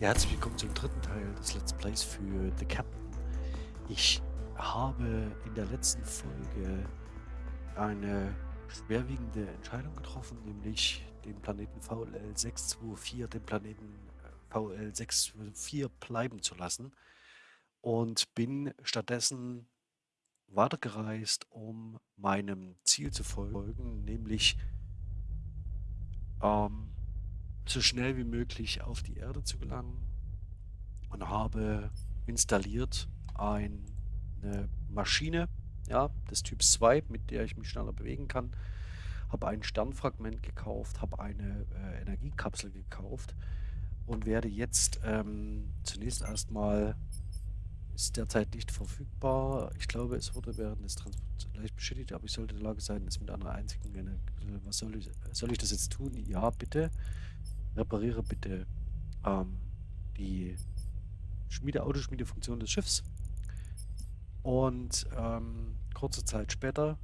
Herzlich willkommen zum dritten Teil des Let's Plays für The Captain. Ich habe in der letzten Folge eine schwerwiegende Entscheidung getroffen, nämlich den Planeten VLL 624, den Planeten äh, VL 624 bleiben zu lassen und bin stattdessen weitergereist, um meinem Ziel zu folgen, nämlich ähm, so schnell wie möglich auf die Erde zu gelangen und habe installiert ein, eine Maschine ja, des Typs 2, mit der ich mich schneller bewegen kann. Habe ein Sternfragment gekauft, habe eine äh, Energiekapsel gekauft und werde jetzt ähm, zunächst erstmal, ist derzeit nicht verfügbar. Ich glaube, es wurde während des Transports leicht beschädigt, aber ich sollte in der Lage sein, es mit einer einzigen Energie. Was soll ich, soll ich das jetzt tun? Ja, bitte repariere bitte ähm, die Schmiede, Autoschmiedefunktion des Schiffs. Und ähm, kurze Zeit später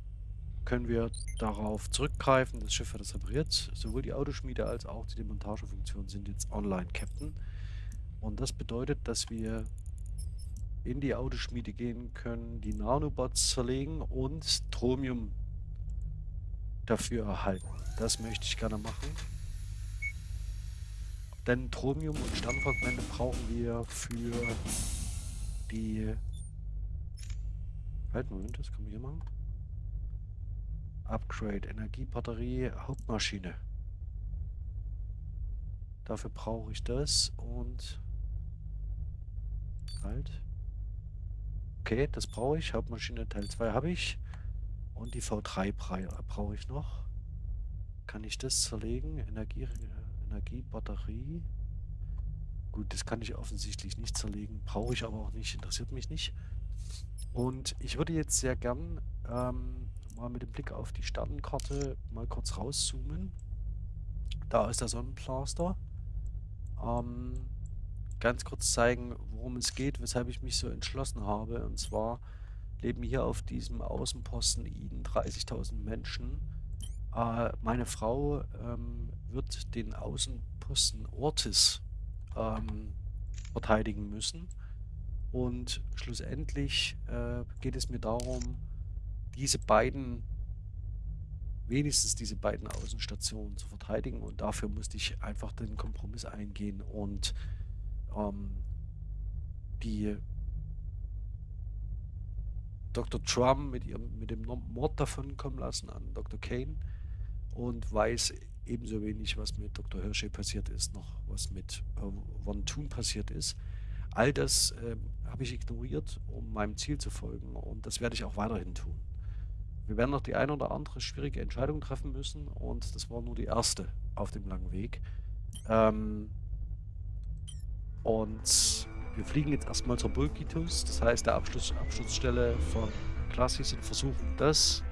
können wir darauf zurückgreifen. Das Schiff hat es repariert. Sowohl die Autoschmiede als auch die Demontagefunktion sind jetzt online, Captain. Und das bedeutet, dass wir in die Autoschmiede gehen können, die Nanobots zerlegen und Tromium dafür erhalten. Das möchte ich gerne machen. Denn Tromium und Sternfragmente brauchen wir für die... Halt, Moment, das kann man hier machen. Upgrade, Energiebatterie, Hauptmaschine. Dafür brauche ich das und... Halt. Okay, das brauche ich. Hauptmaschine Teil 2 habe ich. Und die V3 brauche ich noch. Kann ich das zerlegen? Energie... Energiebatterie. Gut, das kann ich offensichtlich nicht zerlegen. Brauche ich aber auch nicht, interessiert mich nicht. Und ich würde jetzt sehr gern ähm, mal mit dem Blick auf die Sternenkarte mal kurz rauszoomen. Da ist der Sonnenplaster. Ähm, ganz kurz zeigen, worum es geht, weshalb ich mich so entschlossen habe. Und zwar leben hier auf diesem Außenposten Iden 30.000 Menschen. Äh, meine Frau ähm, wird den Außenposten Ortis ähm, verteidigen müssen. Und schlussendlich äh, geht es mir darum, diese beiden, wenigstens diese beiden Außenstationen zu verteidigen. Und dafür musste ich einfach den Kompromiss eingehen und ähm, die Dr. Trump mit, ihrem, mit dem Mord davon kommen lassen an Dr. Kane und weiß ebenso wenig, was mit Dr. Hershey passiert ist, noch was mit äh, Von Thun passiert ist. All das äh, habe ich ignoriert, um meinem Ziel zu folgen und das werde ich auch weiterhin tun. Wir werden noch die eine oder andere schwierige Entscheidung treffen müssen und das war nur die erste auf dem langen Weg. Ähm, und wir fliegen jetzt erstmal zur Bulkitus, das heißt der Abschluss, Abschlussstelle von Classis und versuchen das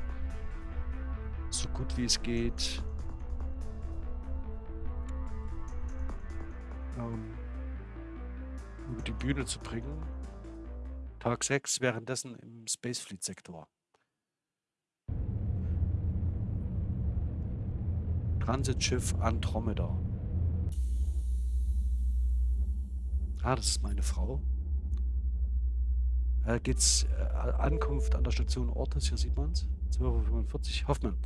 so gut wie es geht ähm, über die Bühne zu bringen. Tag 6 währenddessen im Space Fleet Sektor. Transitschiff Andromeda. Ah, das ist meine Frau. Äh, geht's äh, Ankunft an der Station Ortes, hier sieht man es. 12.45 Uhr. Hoffmann.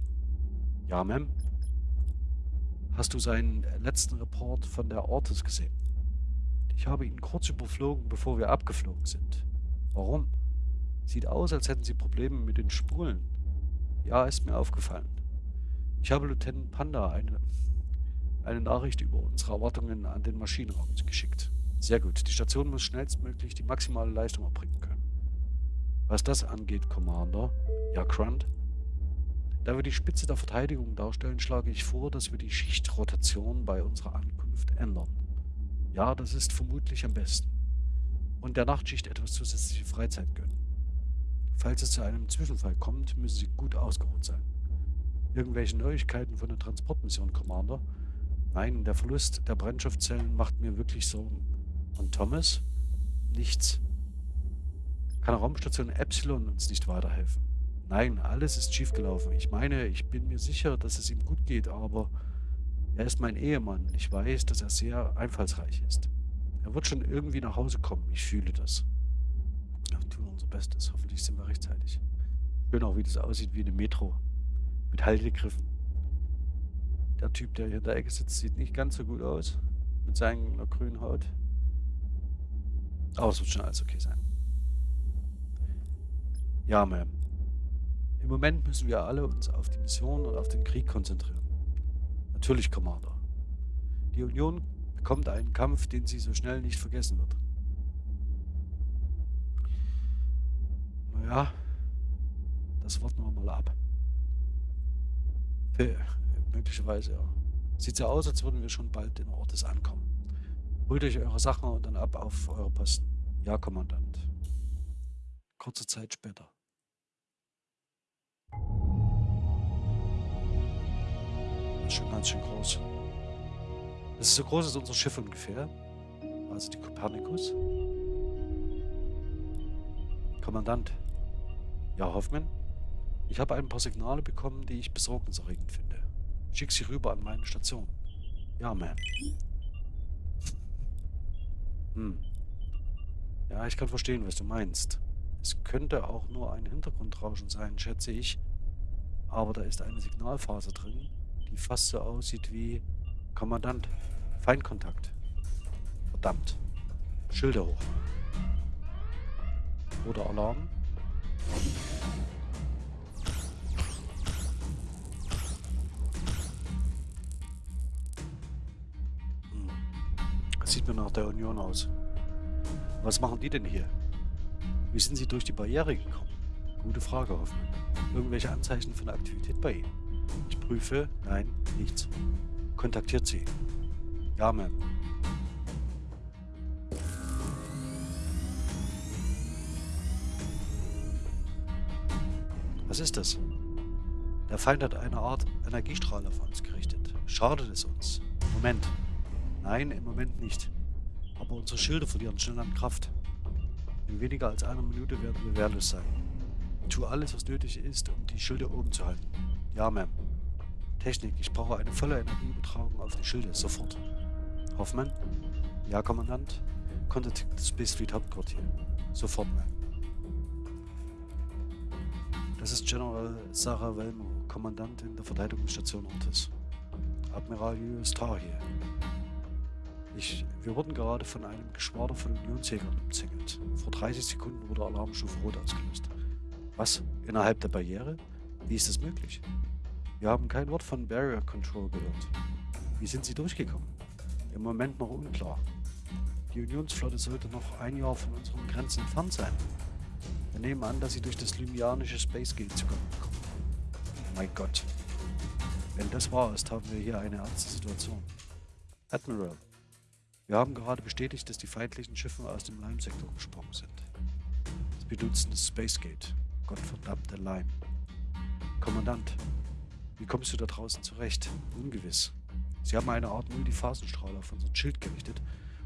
Ja, Ma'am. Hast du seinen letzten Report von der Ortes gesehen? Ich habe ihn kurz überflogen, bevor wir abgeflogen sind. Warum? Sieht aus, als hätten sie Probleme mit den Spulen. Ja, ist mir aufgefallen. Ich habe Lieutenant Panda eine, eine Nachricht über unsere Erwartungen an den Maschinenraum geschickt. Sehr gut. Die Station muss schnellstmöglich die maximale Leistung erbringen können. Was das angeht, Commander. Ja, Grunt. Da wir die Spitze der Verteidigung darstellen, schlage ich vor, dass wir die Schichtrotation bei unserer Ankunft ändern. Ja, das ist vermutlich am besten. Und der Nachtschicht etwas zusätzliche Freizeit gönnen. Falls es zu einem Zwischenfall kommt, müssen sie gut ausgeruht sein. Irgendwelche Neuigkeiten von der Transportmission, Commander? Nein, der Verlust der Brennstoffzellen macht mir wirklich Sorgen. Und Thomas? Nichts. Kann Raumstation Epsilon uns nicht weiterhelfen? Nein, alles ist schiefgelaufen. Ich meine, ich bin mir sicher, dass es ihm gut geht, aber er ist mein Ehemann. Ich weiß, dass er sehr einfallsreich ist. Er wird schon irgendwie nach Hause kommen. Ich fühle das. Wir tun unser Bestes. Hoffentlich sind wir rechtzeitig. Schön auch, wie das aussieht wie eine Metro. Mit Haltegriffen. Der Typ, der hier in der Ecke sitzt, sieht nicht ganz so gut aus. Mit seiner grünen Haut. Aber es wird schon alles okay sein. Ja, Ma'am. Im Moment müssen wir alle uns auf die Mission und auf den Krieg konzentrieren. Natürlich, Commander. Die Union bekommt einen Kampf, den sie so schnell nicht vergessen wird. Naja, das warten wir mal ab. Für, möglicherweise, ja. Sieht so aus, als würden wir schon bald in Ortes ankommen. Holt euch eure Sachen und dann ab auf eure Posten. Ja, Kommandant. Kurze Zeit später. Ist schon ganz schön groß. Das ist so groß als unser Schiff ungefähr. Also die Kopernikus. Kommandant. Ja, Hoffmann? Ich habe ein paar Signale bekommen, die ich besorgniserregend finde. Schick sie rüber an meine Station. Ja, Ma'am. Hm. Ja, ich kann verstehen, was du meinst. Es könnte auch nur ein Hintergrundrauschen sein, schätze ich. Aber da ist eine Signalphase drin, die fast so aussieht wie Kommandant. Feindkontakt. Verdammt. Schilder hoch. Oder Alarm. Das sieht mir nach der Union aus. Was machen die denn hier? Wie sind sie durch die Barriere gekommen? Gute Frage, Hoffmann. Irgendwelche Anzeichen von Aktivität bei ihnen? Prüfe. Nein, nichts. Kontaktiert sie. Ja, Ma'am. Was ist das? Der Feind hat eine Art Energiestrahl auf uns gerichtet. Schadet es uns? Moment. Nein, im Moment nicht. Aber unsere Schilde verlieren schnell an Kraft. In weniger als einer Minute werden wir wehrlos sein. Tue alles, was nötig ist, um die Schilde oben zu halten. Ja, Ma'am. Technik, ich brauche eine volle Energieübertragung auf die Schilde, sofort. Hoffmann? Ja, Kommandant? Contact Space Fleet Hauptquartier. Sofort, Ma'am. Das ist General Sarah Velmo, Kommandantin der Verteidigungsstation Ortis. Admiral Julius Tarr hier. Ich, wir wurden gerade von einem Geschwader von Unionsjägern umzingelt. Vor 30 Sekunden wurde Alarmstufe Rot ausgelöst. Was? Innerhalb der Barriere? Wie ist das möglich? Wir haben kein Wort von Barrier Control gehört. Wie sind sie durchgekommen? Im Moment noch unklar. Die Unionsflotte sollte noch ein Jahr von unseren Grenzen entfernt sein. Wir nehmen an, dass sie durch das lymianische Space Gate zukommen. Oh mein Gott. Wenn das wahr ist, haben wir hier eine ernste Situation. Admiral, wir haben gerade bestätigt, dass die feindlichen Schiffe aus dem Lime-Sektor gesprungen sind. Sie benutzen das Space Gate. Gottverdammte Lime. Kommandant, wie kommst du da draußen zurecht? Ungewiss. Sie haben eine Art Multiphasenstrahl auf unseren Schild gerichtet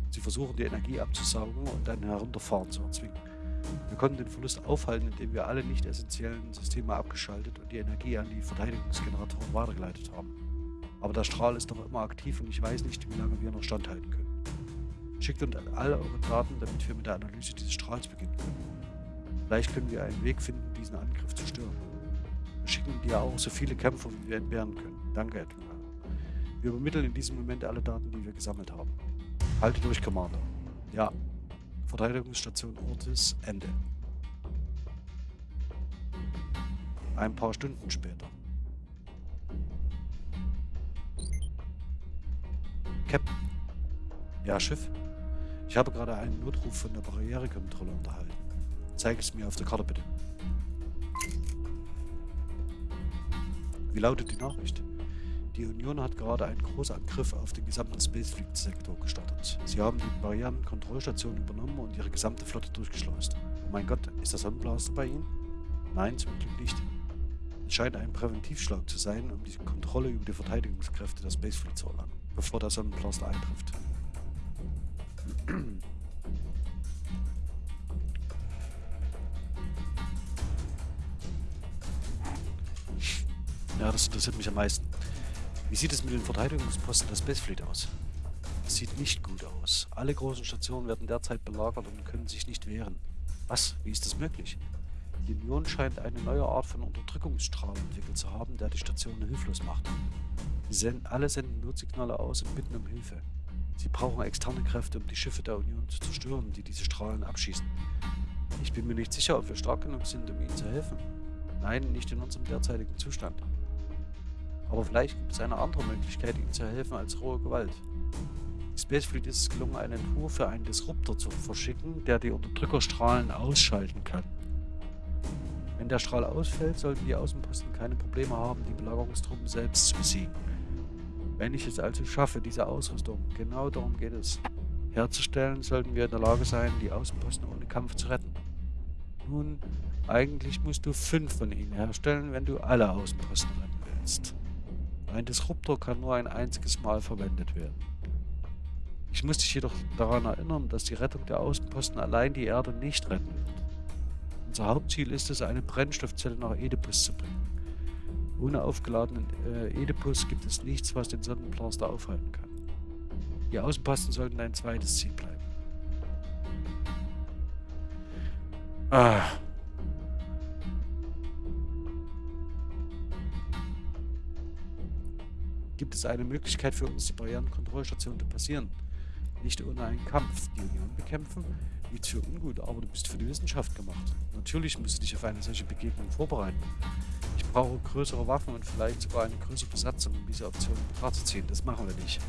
und sie versuchen die Energie abzusaugen und ein Herunterfahren zu erzwingen. Wir konnten den Verlust aufhalten, indem wir alle nicht essentiellen Systeme abgeschaltet und die Energie an die Verteidigungsgeneratoren weitergeleitet haben. Aber der Strahl ist noch immer aktiv und ich weiß nicht, wie lange wir noch standhalten können. Schickt uns alle eure Daten, damit wir mit der Analyse dieses Strahls beginnen können. Vielleicht können wir einen Weg finden, diesen Angriff zu stören. Schicken dir auch so viele Kämpfer, wie wir entbehren können. Danke, Admiral. Wir übermitteln in diesem Moment alle Daten, die wir gesammelt haben. Halte durch, Commander. Ja. Verteidigungsstation Ortis, Ende. Ein paar Stunden später. Captain. Ja, Schiff. Ich habe gerade einen Notruf von der Barrierekontrolle unterhalten. Zeige es mir auf der Karte bitte. Wie lautet die Nachricht? Die Union hat gerade einen Großangriff auf den gesamten Spacefleet-Sektor gestartet. Sie haben die Barrierenkontrollstation übernommen und ihre gesamte Flotte durchgeschleust. Oh mein Gott, ist der Sonnenblaster bei Ihnen? Nein, zum Glück nicht. Es scheint ein Präventivschlag zu sein, um die Kontrolle über die Verteidigungskräfte der Spacefleet zu erlangen, bevor der Sonnenblaster eintrifft. Ja, das interessiert mich am meisten. Wie sieht es mit den Verteidigungsposten der Spacefleet aus? Das sieht nicht gut aus. Alle großen Stationen werden derzeit belagert und können sich nicht wehren. Was? Wie ist das möglich? Die Union scheint eine neue Art von Unterdrückungsstrahl entwickelt zu haben, der die Stationen hilflos macht. Senden, alle senden Notsignale aus und bitten um Hilfe. Sie brauchen externe Kräfte, um die Schiffe der Union zu zerstören, die diese Strahlen abschießen. Ich bin mir nicht sicher, ob wir stark genug sind, um ihnen zu helfen. Nein, nicht in unserem derzeitigen Zustand. Aber vielleicht gibt es eine andere Möglichkeit, ihnen zu helfen als rohe Gewalt. Spacefleet ist es gelungen, einen Entwurf für einen Disruptor zu verschicken, der die Unterdrückerstrahlen ausschalten kann. Wenn der Strahl ausfällt, sollten die Außenposten keine Probleme haben, die Belagerungstruppen selbst zu besiegen. Wenn ich es also schaffe, diese Ausrüstung, genau darum geht es, herzustellen, sollten wir in der Lage sein, die Außenposten ohne Kampf zu retten. Nun, eigentlich musst du fünf von ihnen herstellen, wenn du alle Außenposten retten willst. Ein Disruptor kann nur ein einziges Mal verwendet werden. Ich muss dich jedoch daran erinnern, dass die Rettung der Außenposten allein die Erde nicht retten wird. Unser Hauptziel ist es, eine Brennstoffzelle nach Oedipus zu bringen. Ohne aufgeladenen äh, Oedipus gibt es nichts, was den Sonnenblaster aufhalten kann. Die Außenposten sollten ein zweites Ziel bleiben. Ah. Gibt es eine Möglichkeit für uns, die Barrierenkontrollstation zu passieren? Nicht ohne einen Kampf. Die Union bekämpfen? Nichts für ungut, aber du bist für die Wissenschaft gemacht. Natürlich musst du dich auf eine solche Begegnung vorbereiten. Ich brauche größere Waffen und vielleicht sogar eine größere Besatzung, um diese Option in Betracht zu ziehen. Das machen wir nicht.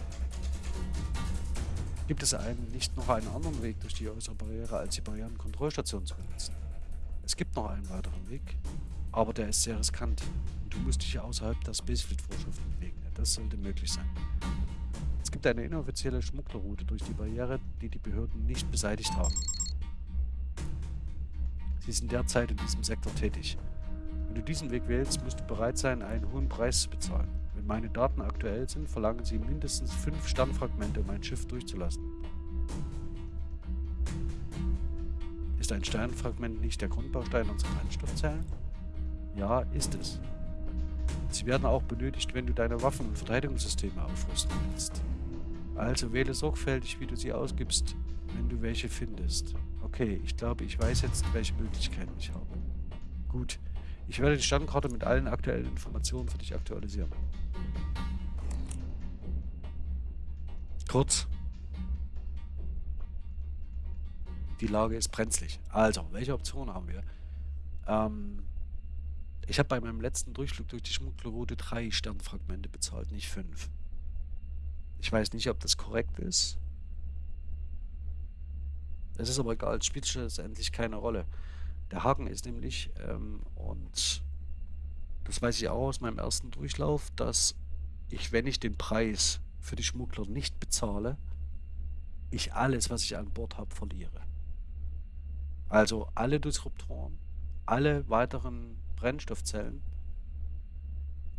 Gibt es einen, nicht noch einen anderen Weg durch die äußere Barriere, als die Barrierenkontrollstation zu benutzen? Es gibt noch einen weiteren Weg, aber der ist sehr riskant. Und du musst dich außerhalb der Spacefleet-Vorschriften bewegen. Das sollte möglich sein gibt eine inoffizielle Schmugglerroute durch die Barriere, die die Behörden nicht beseitigt haben. Sie sind derzeit in diesem Sektor tätig. Wenn du diesen Weg wählst, musst du bereit sein, einen hohen Preis zu bezahlen. Wenn meine Daten aktuell sind, verlangen sie mindestens fünf Sternfragmente, um ein Schiff durchzulassen. Ist ein Sternfragment nicht der Grundbaustein unserer Brennstoffzellen? Ja, ist es. Sie werden auch benötigt, wenn du deine Waffen- und Verteidigungssysteme aufrüsten willst. Also wähle sorgfältig, wie du sie ausgibst, wenn du welche findest. Okay, ich glaube, ich weiß jetzt, welche Möglichkeiten ich habe. Gut, ich werde die Standkarte mit allen aktuellen Informationen für dich aktualisieren. Kurz. Die Lage ist brenzlig. Also, welche Optionen haben wir? Ähm, ich habe bei meinem letzten Durchflug durch die Schmugglerroute drei Sternfragmente bezahlt, nicht fünf. Ich weiß nicht, ob das korrekt ist. Es ist aber egal, es spielt schlussendlich keine Rolle. Der Haken ist nämlich, ähm, und das weiß ich auch aus meinem ersten Durchlauf, dass ich, wenn ich den Preis für die Schmuggler nicht bezahle, ich alles, was ich an Bord habe, verliere. Also alle Disruptoren, alle weiteren Brennstoffzellen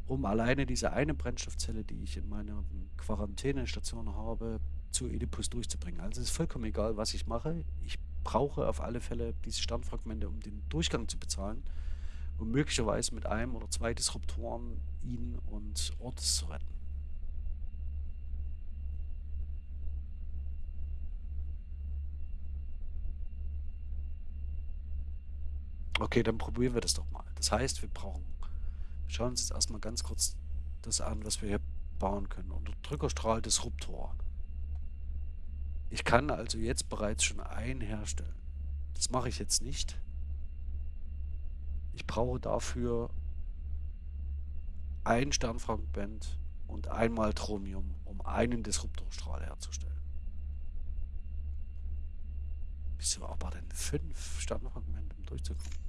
um alleine diese eine Brennstoffzelle, die ich in meiner Quarantänestation habe, zu Oedipus durchzubringen. Also es ist vollkommen egal, was ich mache. Ich brauche auf alle Fälle diese Sternfragmente, um den Durchgang zu bezahlen und möglicherweise mit einem oder zwei Disruptoren ihn und Ortes zu retten. Okay, dann probieren wir das doch mal. Das heißt, wir brauchen schauen uns jetzt erstmal ganz kurz das an, was wir hier bauen können. Unterdrückerstrahl Disruptor. Ich kann also jetzt bereits schon einen herstellen. Das mache ich jetzt nicht. Ich brauche dafür ein Sternfragment und einmal Tromium, um einen Disruptorstrahl herzustellen. Wieso aber denn fünf Sternfragmente, um durchzukommen?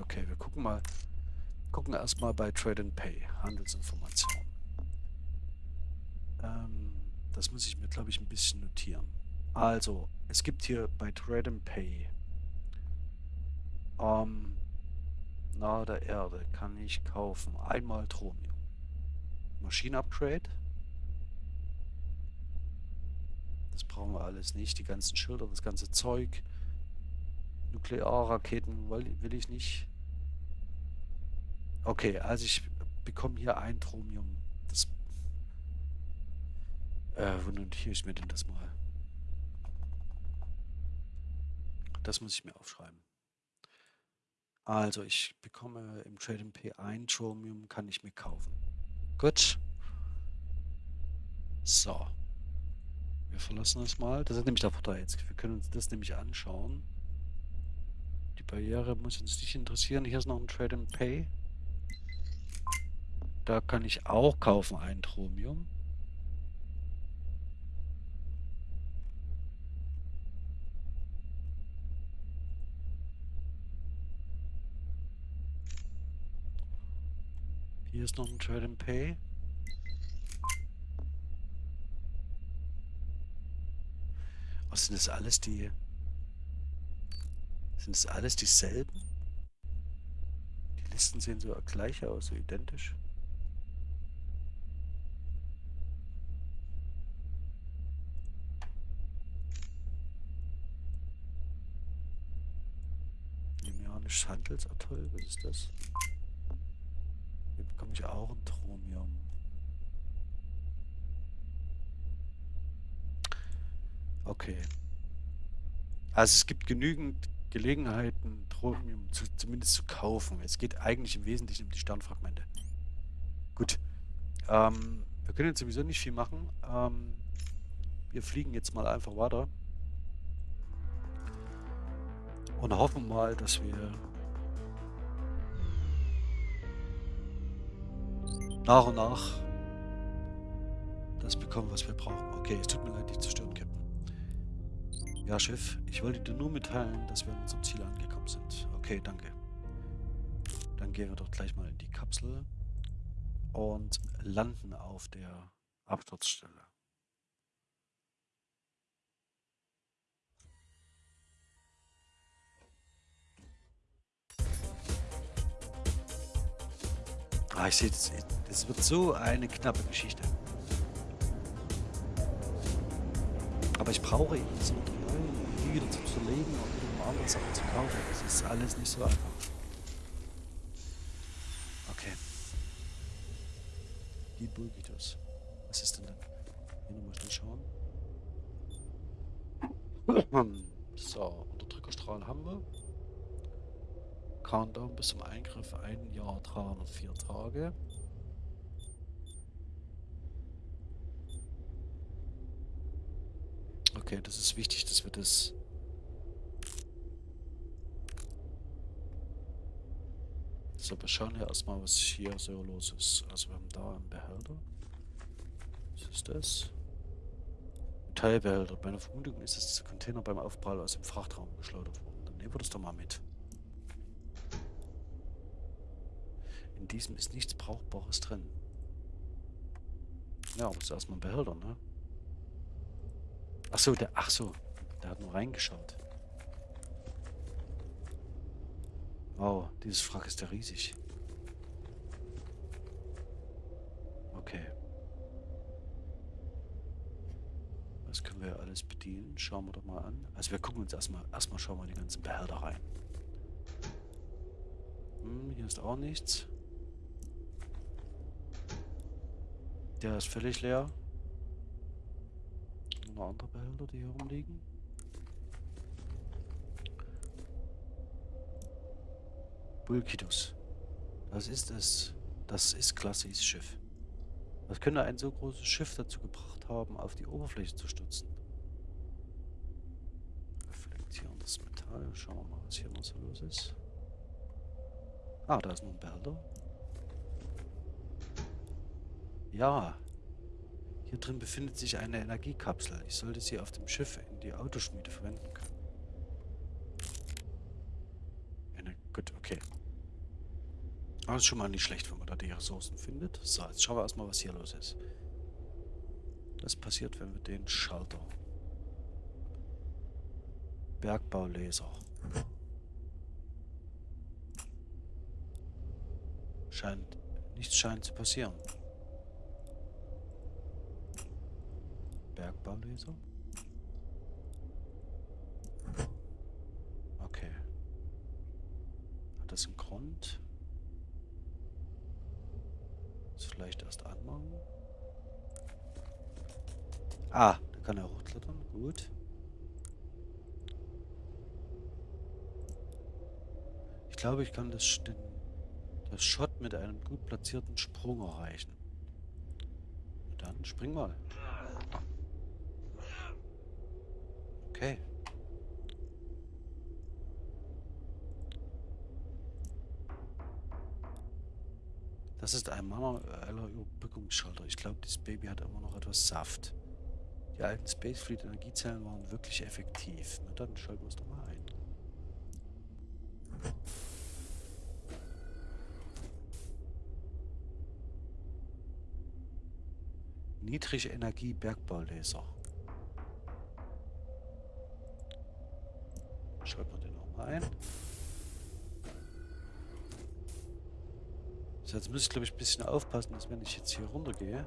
Okay, wir gucken mal. Gucken erstmal bei Trade and Pay, Handelsinformationen. Ähm, das muss ich mir, glaube ich, ein bisschen notieren. Also, es gibt hier bei Trade and Pay ähm, nahe der Erde kann ich kaufen einmal Tromium. Maschinenupgrade. Das brauchen wir alles nicht. Die ganzen Schilder, das ganze Zeug. Nuklearraketen will ich nicht. Okay, also ich bekomme hier ein Chromium. Das. Äh, wo notiere ich mir denn das mal? Das muss ich mir aufschreiben. Also, ich bekomme im Trade MP ein Chromium, kann ich mir kaufen. Gut. So. Wir verlassen das mal. Das ist nämlich der Vorteil jetzt. Wir können uns das nämlich anschauen. Die Barriere muss uns nicht interessieren. Hier ist noch ein Trade and Pay. Da kann ich auch kaufen ein Chromium. Hier ist noch ein Trade and Pay. Was sind das alles die... Sind das alles dieselben? Die Listen sehen so gleich aus, so identisch. Limianisches Handelsatoll, was ist das? Hier bekomme ich auch ein Tromium. Okay. Also es gibt genügend Gelegenheiten, Tromium zu, zumindest zu kaufen. Es geht eigentlich im Wesentlichen um die Sternfragmente. Gut. Ähm, wir können jetzt sowieso nicht viel machen. Ähm, wir fliegen jetzt mal einfach weiter. Und hoffen mal, dass wir nach und nach das bekommen, was wir brauchen. Okay, es tut mir leid, dich zu stören, Captain. Ja, Chef, ich wollte dir nur mitteilen, dass wir an unserem Ziel angekommen sind. Okay, danke. Dann gehen wir doch gleich mal in die Kapsel und landen auf der Absturzstelle. Ah, ich sehe, das, wird so eine knappe Geschichte. Aber ich brauche eben das Material, um wieder zu zerlegen und um andere Sachen zu kaufen. Das ist alles nicht so einfach. Okay. Die Bulgitos. Was ist denn dann? Hier nochmal schnell schauen. So, Unterdrückerstrahl haben wir. Countdown bis zum Eingriff ein Jahr 304 Tage. Okay, das ist wichtig, dass wir das... So, wir schauen hier erstmal, was hier so los ist. Also wir haben da einen Behälter. Was ist das? Metallbehälter. Meine Vermutung ist, dass dieser Container beim Aufprall aus dem Frachtraum geschleudert wurde. Dann nehmen wir das doch mal mit. In diesem ist nichts Brauchbares drin. Ja, aber ist erstmal ein Behälter, ne? Ach so, der, ach so, der hat nur reingeschaut. Wow, dieses Wrack ist ja riesig. Okay. Was können wir alles bedienen? Schauen wir doch mal an. Also wir gucken uns erstmal, erstmal schauen wir die ganzen Behälter rein. Hm, hier ist auch nichts. Der ist völlig leer. Noch andere Behälter, die hier rumliegen. Bulkidus. Das ist es. Das ist Klassis Schiff. Was könnte ein so großes Schiff dazu gebracht haben, auf die Oberfläche zu stürzen? Reflektierendes Metall. Schauen wir mal, was hier noch so los ist. Ah, da ist noch ein Behälter. Ja. Hier drin befindet sich eine Energiekapsel. Ich sollte sie auf dem Schiff in die Autoschmiede verwenden können. Eine, gut, okay. Aber ist schon mal nicht schlecht, wenn man da die Ressourcen findet. So, jetzt schauen wir erstmal, was hier los ist. Was passiert, wenn wir den Schalter... Bergbaulaser. Scheint... Nichts scheint zu passieren. Bergbaulaser? Okay. Hat das einen Grund? vielleicht erst anmachen. Ah, da kann er hochklettern. Gut. Ich glaube, ich kann das, den, das Shot mit einem gut platzierten Sprung erreichen. Dann spring mal. Okay. Das ist ein manueller Überbrückungsschalter. Ich glaube, dieses Baby hat immer noch etwas Saft. Die alten Spacefleet Energiezellen waren wirklich effektiv. Na dann schalten wir es doch mal ein. Niedrige Energie Bergbaulaser. Schalten wir den auch mal ein. So, jetzt muss ich glaube ich ein bisschen aufpassen, dass wenn ich jetzt hier runter gehe.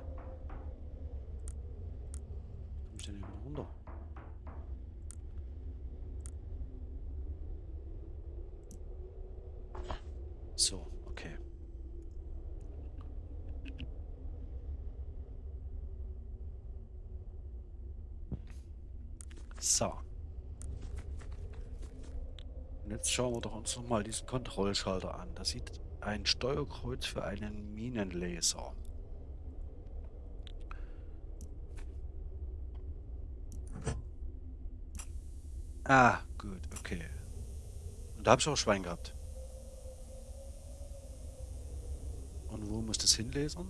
Komme ich denn hier runter? So, okay. So. Und jetzt schauen wir doch uns nochmal diesen Kontrollschalter an. Das sieht ein Steuerkreuz für einen Minenlaser. Ah, gut, okay. Und da habe ich auch Schwein gehabt. Und wo muss das hinlesen?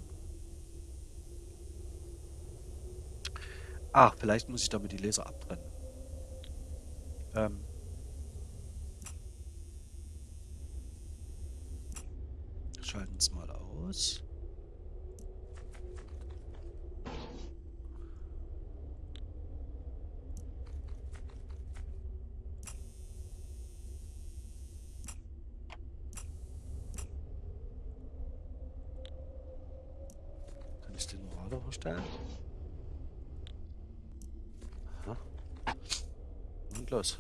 Ach, vielleicht muss ich damit die Laser abtrennen. Ähm, schalten es mal aus. Kann ich den Radar verstellen? Aha. Und los.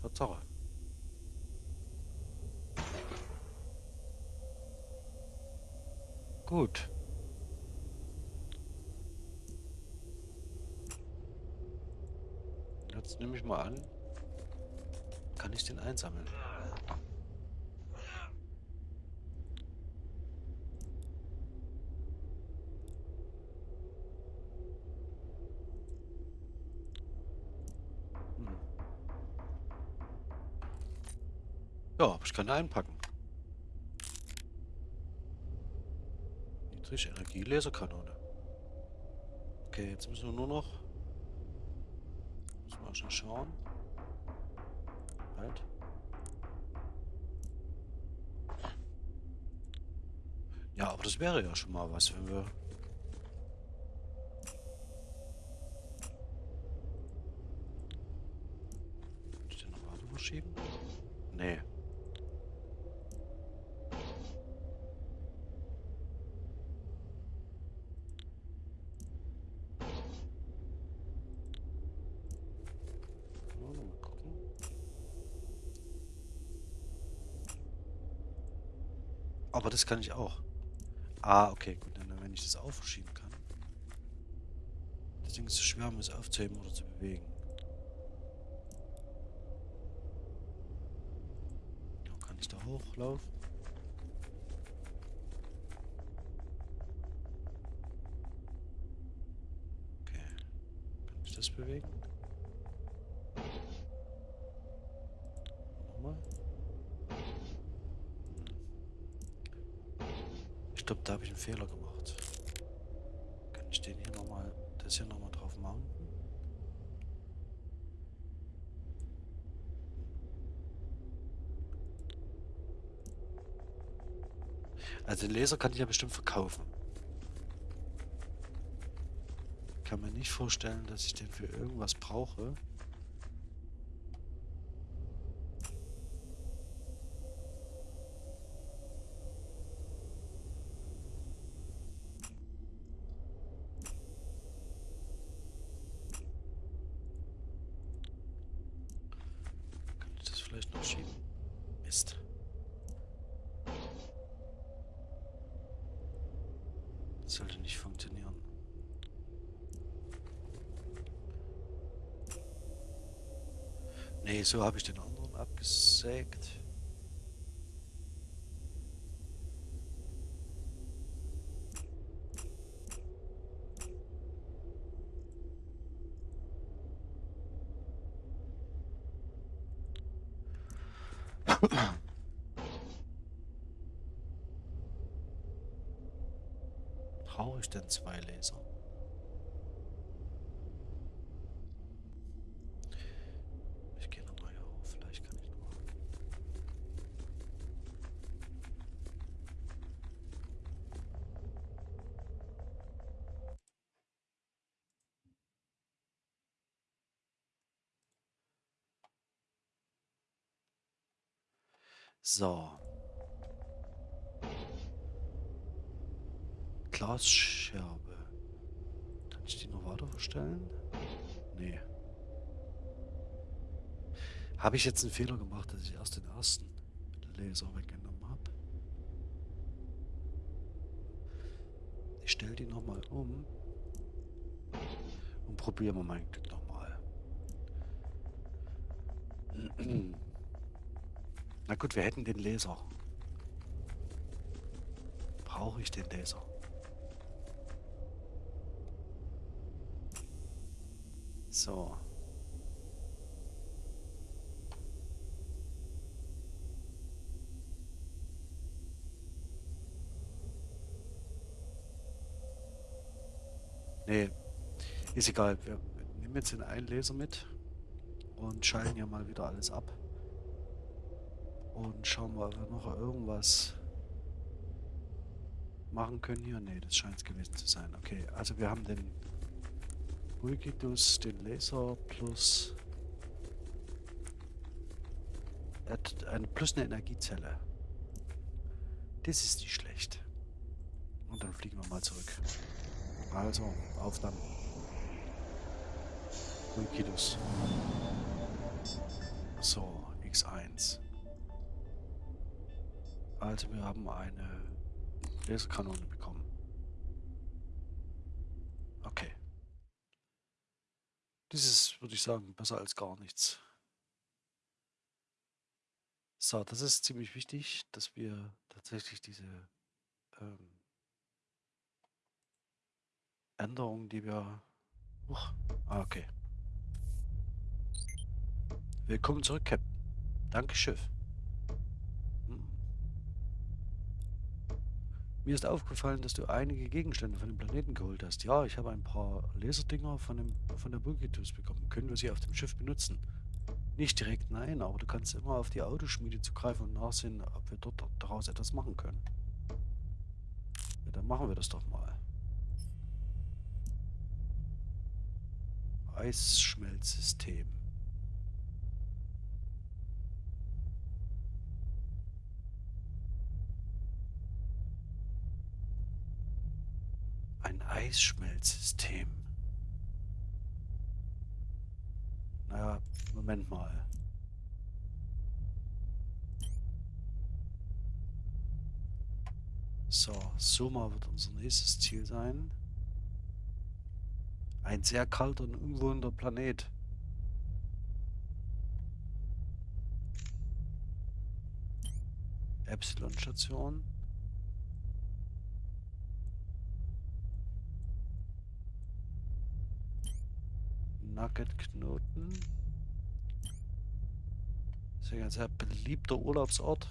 Tatsache. Gut. Jetzt nehme ich mal an, kann ich den einsammeln. Hm. Ja, aber ich kann einpacken. Niedrig Energielaserkanone. Okay, jetzt müssen wir nur noch. Schon schauen. Halt. Ja, aber das wäre ja schon mal was, wenn wir. Kann ich den noch weiter verschieben? Nee. Oh, mal gucken. Aber das kann ich auch. Ah, okay, gut. Dann, wenn ich das auch verschieben kann. Deswegen ist es schwer, um es aufzuheben oder zu bewegen. Kann ich da hochlaufen? Okay. Kann ich das bewegen? Nochmal. Ich glaube, da habe ich einen Fehler gemacht. Kann ich den hier nochmal, das hier nochmal drauf mounten? Also den Laser kann ich ja bestimmt verkaufen. Ich kann mir nicht vorstellen, dass ich den für irgendwas brauche. Kann ich das vielleicht noch schieben? Mist. sollte nicht funktionieren. Nee, so habe ich den anderen abgesägt. Brauche ich denn zwei Laser? Ich gehe nochmal hier hoch, vielleicht kann ich noch. So. Glasscherbe. Kann ich die noch weiter verstellen? Nee. Habe ich jetzt einen Fehler gemacht, dass ich erst den ersten Laser weggenommen habe? Ich stelle die nochmal um und probieren wir mein Glück nochmal. Na gut, wir hätten den Laser. Brauche ich den Laser? So. Nee, ist egal. Wir nehmen jetzt den einen Laser mit und schalten ja mal wieder alles ab. Und schauen wir, ob wir noch irgendwas machen können hier. Nee, das scheint es gewesen zu sein. Okay, also wir haben den Bulgidus, den Laser plus eine, plus eine Energiezelle. Das ist nicht schlecht. Und dann fliegen wir mal zurück. Also, auf dann. Bulgidus. So, X1. Also wir haben eine Laserkanone bekommen. Dieses würde ich sagen, besser als gar nichts. So, das ist ziemlich wichtig, dass wir tatsächlich diese ähm, Änderungen, die wir... Uch, ah, okay. Willkommen zurück, Captain. Danke, Schiff. Mir ist aufgefallen, dass du einige Gegenstände von dem Planeten geholt hast. Ja, ich habe ein paar Laserdinger von, dem, von der Bulgitus bekommen. Können wir sie auf dem Schiff benutzen? Nicht direkt, nein, aber du kannst immer auf die Autoschmiede zugreifen und nachsehen, ob wir dort daraus etwas machen können. Ja, dann machen wir das doch mal. Eisschmelzsystem. Eisschmelzsystem. Naja, Moment mal. So, Soma wird unser nächstes Ziel sein. Ein sehr kalter und unwohnender Planet. Epsilon-Station. Nugget-Knoten. Das ist ja ein sehr beliebter Urlaubsort.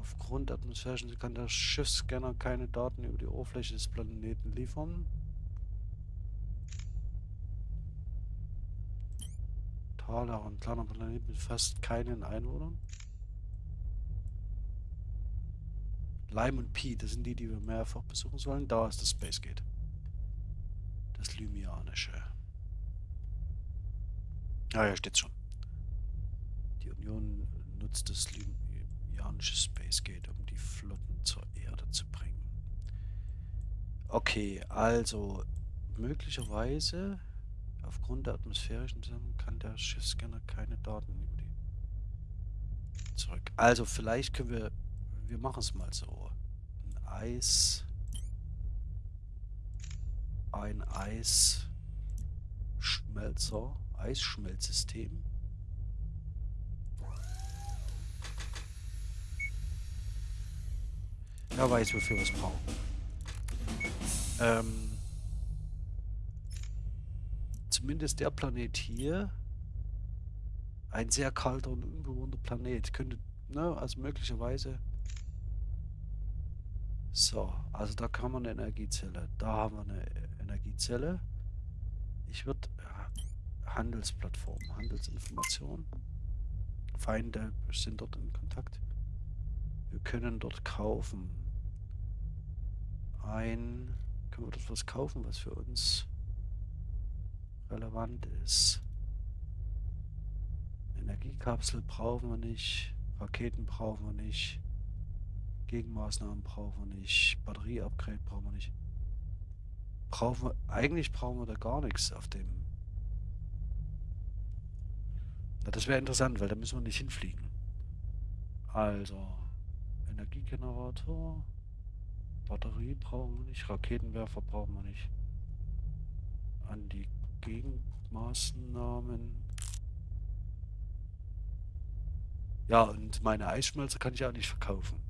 Aufgrund atmosphärischen kann der Schiffsscanner keine Daten über die Oberfläche des Planeten liefern. Taler, ein kleiner Planet mit fast keinen Einwohnern. Lime und Pi, das sind die, die wir mehrfach besuchen sollen. Da ist das Space Gate. Das Lymianische. Ah ja, steht schon. Die Union nutzt das Lymianische Space Gate, um die Flotten zur Erde zu bringen. Okay, also möglicherweise aufgrund der atmosphärischen Sachen kann der Schiffsscanner keine Daten über die zurück. Also vielleicht können wir, wir machen es mal so. Ein Eis. Ein Eisschmelzer. Eisschmelzsystem. Wer weiß, wofür wir es brauchen. Ähm, zumindest der Planet hier, ein sehr kalter und unbewohnter Planet, könnte, ne, also möglicherweise. So, also da kann man eine Energiezelle. Da haben wir eine Energiezelle. Ich würde Handelsplattform, Handelsinformation. Feinde sind dort in Kontakt. Wir können dort kaufen ein... Können wir dort was kaufen, was für uns relevant ist? Energiekapsel brauchen wir nicht. Raketen brauchen wir nicht. Gegenmaßnahmen brauchen wir nicht. Batterieupgrade brauchen wir nicht. Brauchen wir... Eigentlich brauchen wir da gar nichts auf dem... Na, das wäre interessant, weil da müssen wir nicht hinfliegen. Also... Energiegenerator... Batterie brauchen wir nicht, Raketenwerfer brauchen wir nicht. An die Gegenmaßnahmen. Ja, und meine Eisschmelze kann ich auch nicht verkaufen.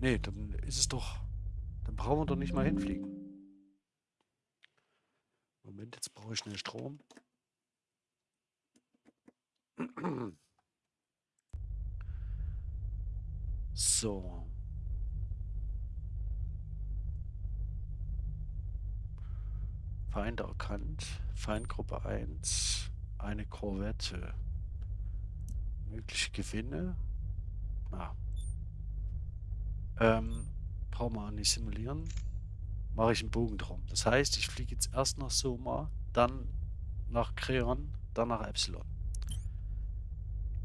Nee, dann ist es doch... Dann brauchen wir doch nicht mal hinfliegen. Moment, jetzt brauche ich schnell Strom. So. Feind erkannt. Feindgruppe 1. Eine Korvette. Mögliche Gewinne. Na. Ähm, brauchen wir nicht simulieren. Mache ich einen Bogen drum. Das heißt, ich fliege jetzt erst nach Soma, dann nach Kreon, dann nach Epsilon.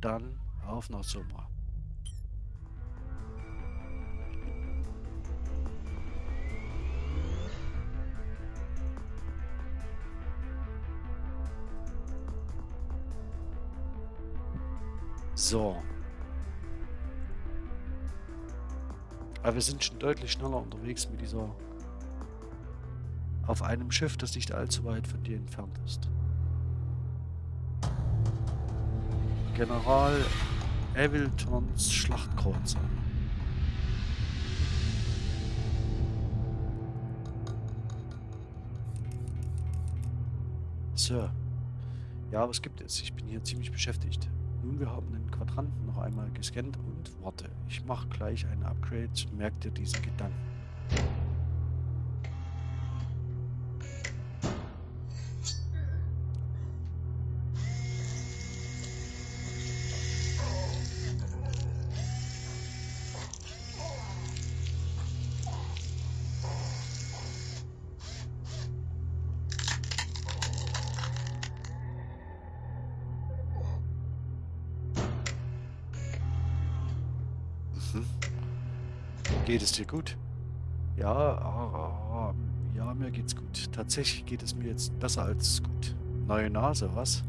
Dann auf nach Soma. So. Aber wir sind schon deutlich schneller unterwegs mit dieser... Auf einem Schiff, das nicht allzu weit von dir entfernt ist. General Eviltons Schlachtkreuzer. Sir. Ja, was gibt es? Ich bin hier ziemlich beschäftigt. Nun, wir haben den Quadranten noch einmal gescannt und warte, ich mache gleich ein Upgrade, merkt dir diesen Gedanken. Es dir gut? Ja, ah, ah, ja, mir geht's gut. Tatsächlich geht es mir jetzt besser als gut. Neue Nase, was?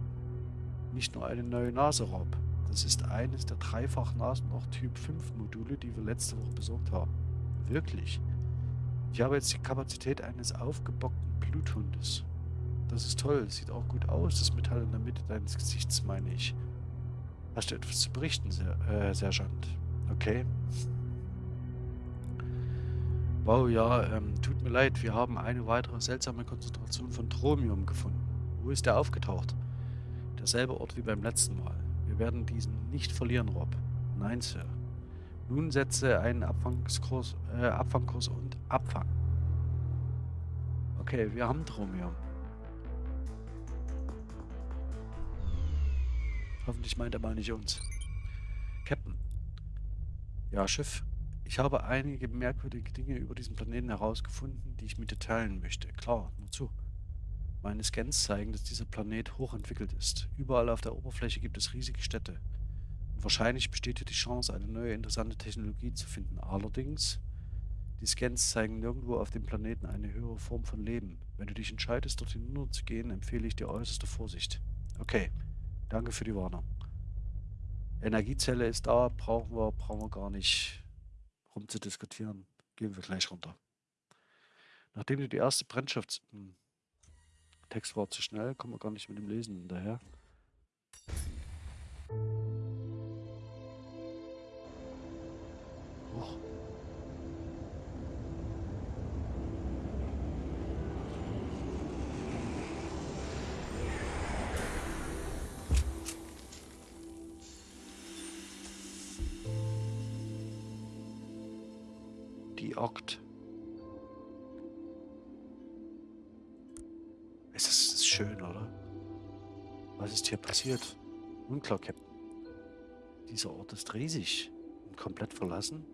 Nicht nur eine neue Nase, Rob. Das ist eines der dreifach Nasenloch Typ 5 Module, die wir letzte Woche besorgt haben. Wirklich. Ich habe jetzt die Kapazität eines aufgebockten Bluthundes. Das ist toll, sieht auch gut aus, das Metall in der Mitte deines Gesichts, meine ich. Hast du etwas zu berichten, Ser äh, Sergeant? Okay. Wow, ja, ähm, tut mir leid, wir haben eine weitere seltsame Konzentration von Thromium gefunden. Wo ist der aufgetaucht? Derselbe Ort wie beim letzten Mal. Wir werden diesen nicht verlieren, Rob. Nein, Sir. Nun setze einen Abfangskurs, äh, Abfangkurs und Abfang. Okay, wir haben Thromium. Hoffentlich meint er mal nicht uns. Captain. Ja, Schiff. Ich habe einige merkwürdige Dinge über diesen Planeten herausgefunden, die ich mit dir teilen möchte. Klar, nur zu. Meine Scans zeigen, dass dieser Planet hochentwickelt ist. Überall auf der Oberfläche gibt es riesige Städte. Und wahrscheinlich besteht hier die Chance, eine neue interessante Technologie zu finden. Allerdings, die Scans zeigen nirgendwo auf dem Planeten eine höhere Form von Leben. Wenn du dich entscheidest, dorthin hinunter zu gehen, empfehle ich dir äußerste Vorsicht. Okay, danke für die Warnung. Energiezelle ist da, brauchen wir, brauchen wir gar nicht rumzudiskutieren. Gehen wir gleich runter. Nachdem du die erste Brennschafts... Hm. Text war zu schnell, kommen wir gar nicht mit dem Lesen hinterher. Och. Passiert? Unklar, Captain. Dieser Ort ist riesig und komplett verlassen.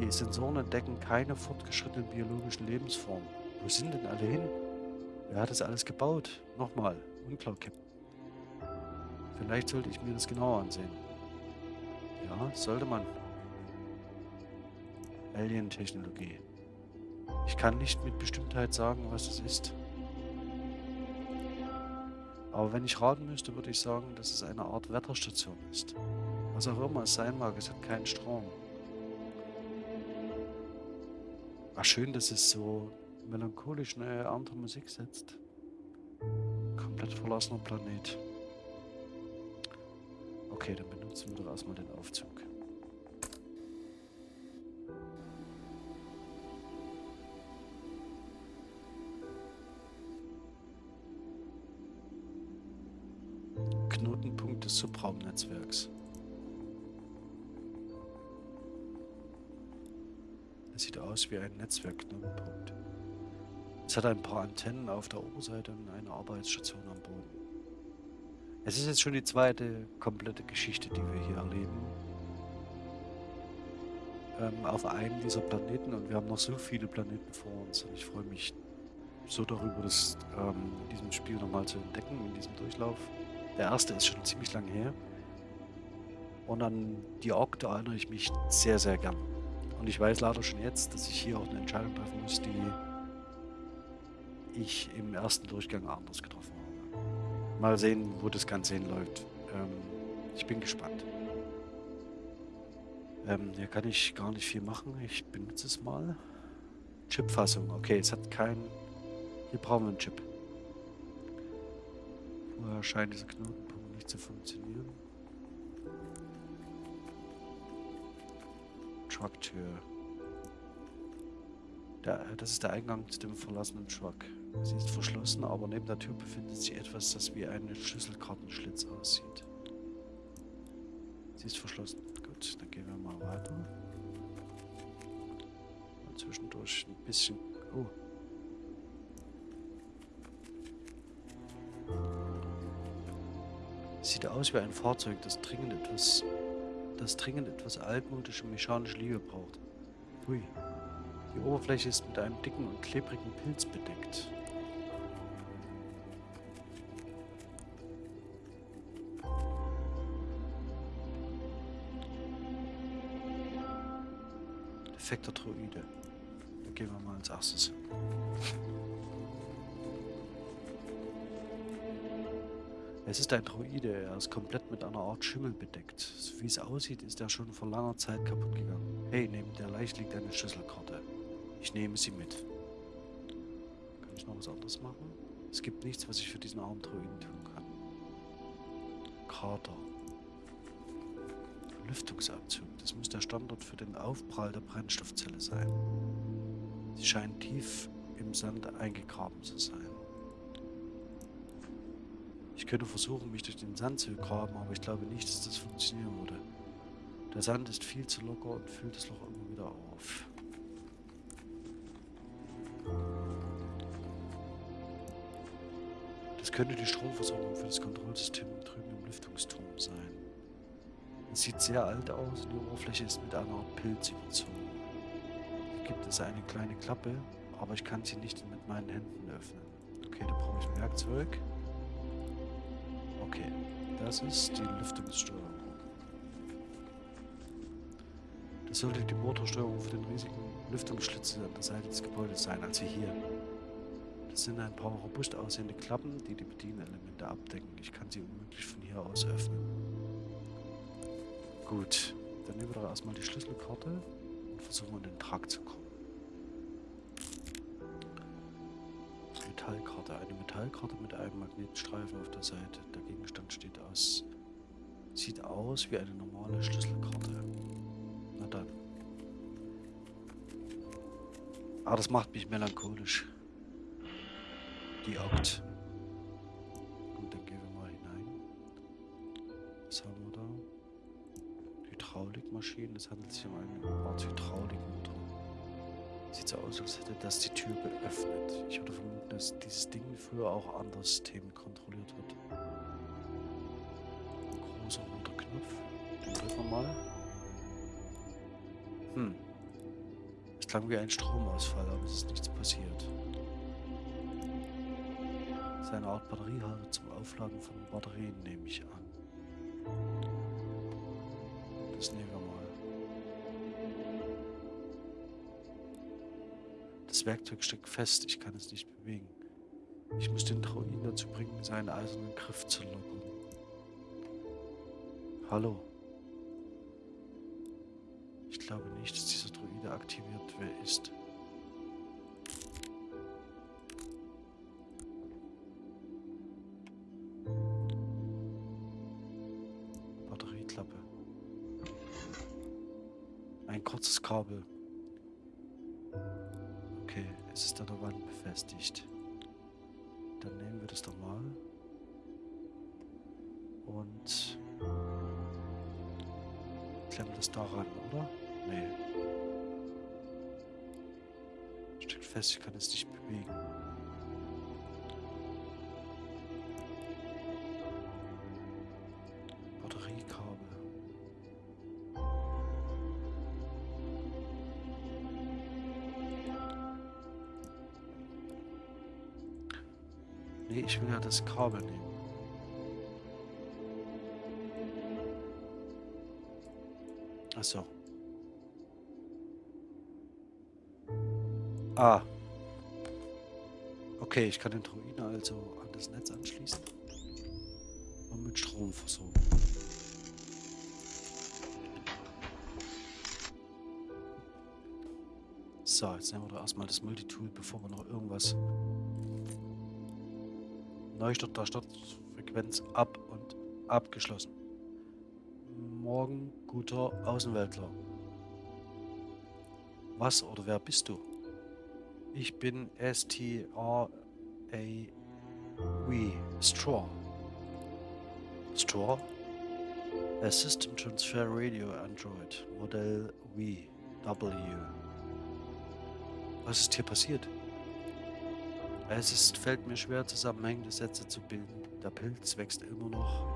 Die Sensoren entdecken keine fortgeschrittenen biologischen Lebensformen. Wo sind denn alle hin? Wer hat das alles gebaut? Nochmal, unklar, Captain. Vielleicht sollte ich mir das genauer ansehen. Ja, sollte man. Alien-Technologie. Ich kann nicht mit Bestimmtheit sagen, was es ist. Aber wenn ich raten müsste, würde ich sagen, dass es eine Art Wetterstation ist. Was auch immer es sein mag, es hat keinen Strom. War schön, dass es so melancholisch eine andere Musik setzt. Komplett verlassener Planet. Okay, dann benutzen wir doch erstmal den Aufzug. Des Subraumnetzwerks. Das sieht aus wie ein Netzwerkknotenpunkt. Es hat ein paar Antennen auf der Oberseite und eine Arbeitsstation am Boden. Es ist jetzt schon die zweite komplette Geschichte, die wir hier erleben. Ähm, auf einem dieser Planeten und wir haben noch so viele Planeten vor uns und ich freue mich so darüber, das ähm, in diesem Spiel nochmal zu entdecken, in diesem Durchlauf. Der erste ist schon ziemlich lange her. Und an die Ork, da erinnere ich mich sehr, sehr gern. Und ich weiß leider schon jetzt, dass ich hier auch eine Entscheidung treffen muss, die ich im ersten Durchgang anders getroffen habe. Mal sehen, wo das Ganze hinläuft. Ähm, ich bin gespannt. Ähm, hier kann ich gar nicht viel machen. Ich benutze es mal. Chipfassung. Okay, es hat keinen... Hier brauchen wir einen Chip. Vorher scheint dieser Knotenpunkt nicht zu funktionieren. Trucktür. Der, das ist der Eingang zu dem verlassenen Truck. Sie ist verschlossen, aber neben der Tür befindet sich etwas, das wie ein Schlüsselkartenschlitz aussieht. Sie ist verschlossen. Gut, dann gehen wir mal weiter. Und zwischendurch ein bisschen... Oh, Sieht aus wie ein Fahrzeug, das dringend etwas, das dringend etwas altmodische mechanische Liebe braucht. Hui. Die Oberfläche ist mit einem dicken und klebrigen Pilz bedeckt. Defekter Droide. Da gehen wir mal als erstes. Es ist ein Droide, er ist komplett mit einer Art Schimmel bedeckt. So wie es aussieht, ist er schon vor langer Zeit kaputt gegangen. Hey, neben der Leiche liegt eine Schlüsselkarte. Ich nehme sie mit. Kann ich noch was anderes machen? Es gibt nichts, was ich für diesen armen Droiden tun kann. Krater. Lüftungsabzug. Das muss der Standort für den Aufprall der Brennstoffzelle sein. Sie scheint tief im Sand eingegraben zu sein. Ich könnte versuchen, mich durch den Sand zu graben, aber ich glaube nicht, dass das funktionieren würde. Der Sand ist viel zu locker und füllt das Loch immer wieder auf. Das könnte die Stromversorgung für das Kontrollsystem drüben im Lüftungsturm sein. Es sieht sehr alt aus und die Oberfläche ist mit einer Art Pilz überzogen. Hier gibt es eine kleine Klappe, aber ich kann sie nicht mit meinen Händen öffnen. Okay, da brauche ich ein Werkzeug. Okay, das ist die Lüftungssteuerung. Das sollte die Motorsteuerung für den riesigen Lüftungsschlitz an der Seite des Gebäudes sein, also hier. Das sind ein paar robust aussehende Klappen, die die Bedienelemente abdecken. Ich kann sie unmöglich von hier aus öffnen. Gut, dann nehmen wir doch erstmal die Schlüsselkarte und versuchen in den Trakt zu kommen. Metallkarte. Eine Metallkarte mit einem Magnetstreifen auf der Seite. Gegenstand steht aus. Sieht aus wie eine normale Schlüsselkarte. Na dann. Ah, das macht mich melancholisch. Die Akt. Gut, dann gehen wir mal hinein. Was haben wir da? Hydraulikmaschinen. Es handelt sich um eine Art Hydraulikmotor. Sieht so aus, als hätte das die Tür geöffnet. Ich würde vermuten, dass dieses Ding früher auch andere Systeme kontrolliert Den drücken wir mal. Hm. Es klang wie ein Stromausfall, aber es ist nichts passiert. Das ist eine Art Batteriehalte zum Aufladen von Batterien, nehme ich an. Das nehmen wir mal. Das Werkzeug steckt fest, ich kann es nicht bewegen. Ich muss den Druiden dazu bringen, seinen eisernen Griff zu locken. Hallo. Ich glaube nicht, dass dieser Druide aktiviert wer ist. Batterieklappe. Ein kurzes Kabel. Es ist an der Wand befestigt. Dann nehmen wir das doch mal. Und klemmen das daran, oder? Nee. Steckt fest, ich kann es nicht bewegen. Nee, ich will ja das Kabel nehmen. Achso. Ah. Okay, ich kann den Druiden also an das Netz anschließen und mit Strom versorgen. So, jetzt nehmen wir doch erstmal das Multitool, bevor wir noch irgendwas Neustart der Startfrequenz ab und abgeschlossen. Morgen, guter Außenweltler. Was oder wer bist du? Ich bin S-T-R-A-W. Straw. Straw? A System Transfer Radio Android. Modell W. W. Was ist hier passiert? Es ist, fällt mir schwer, zusammenhängende Sätze zu bilden. Der Pilz wächst immer noch.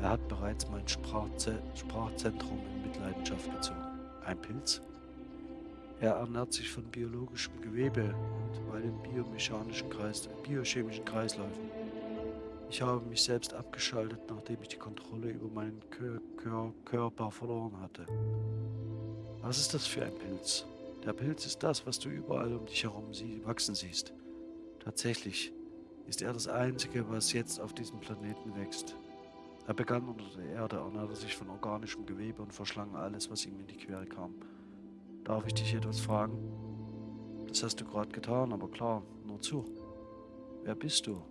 Er hat bereits mein Sprachze Sprachzentrum in Mitleidenschaft gezogen. Ein Pilz? Er ernährt sich von biologischem Gewebe und meinen biomechanischen Kreis biochemischen Kreisläufen. Ich habe mich selbst abgeschaltet, nachdem ich die Kontrolle über meinen Kör Kör Körper verloren hatte. Was ist das für ein Pilz? Der Pilz ist das, was du überall um dich herum sie wachsen siehst. Tatsächlich ist er das Einzige, was jetzt auf diesem Planeten wächst. Er begann unter der Erde, ernährte sich von organischem Gewebe und verschlang alles, was ihm in die Quere kam. Darf ich dich etwas fragen? Das hast du gerade getan, aber klar, nur zu. Wer bist du?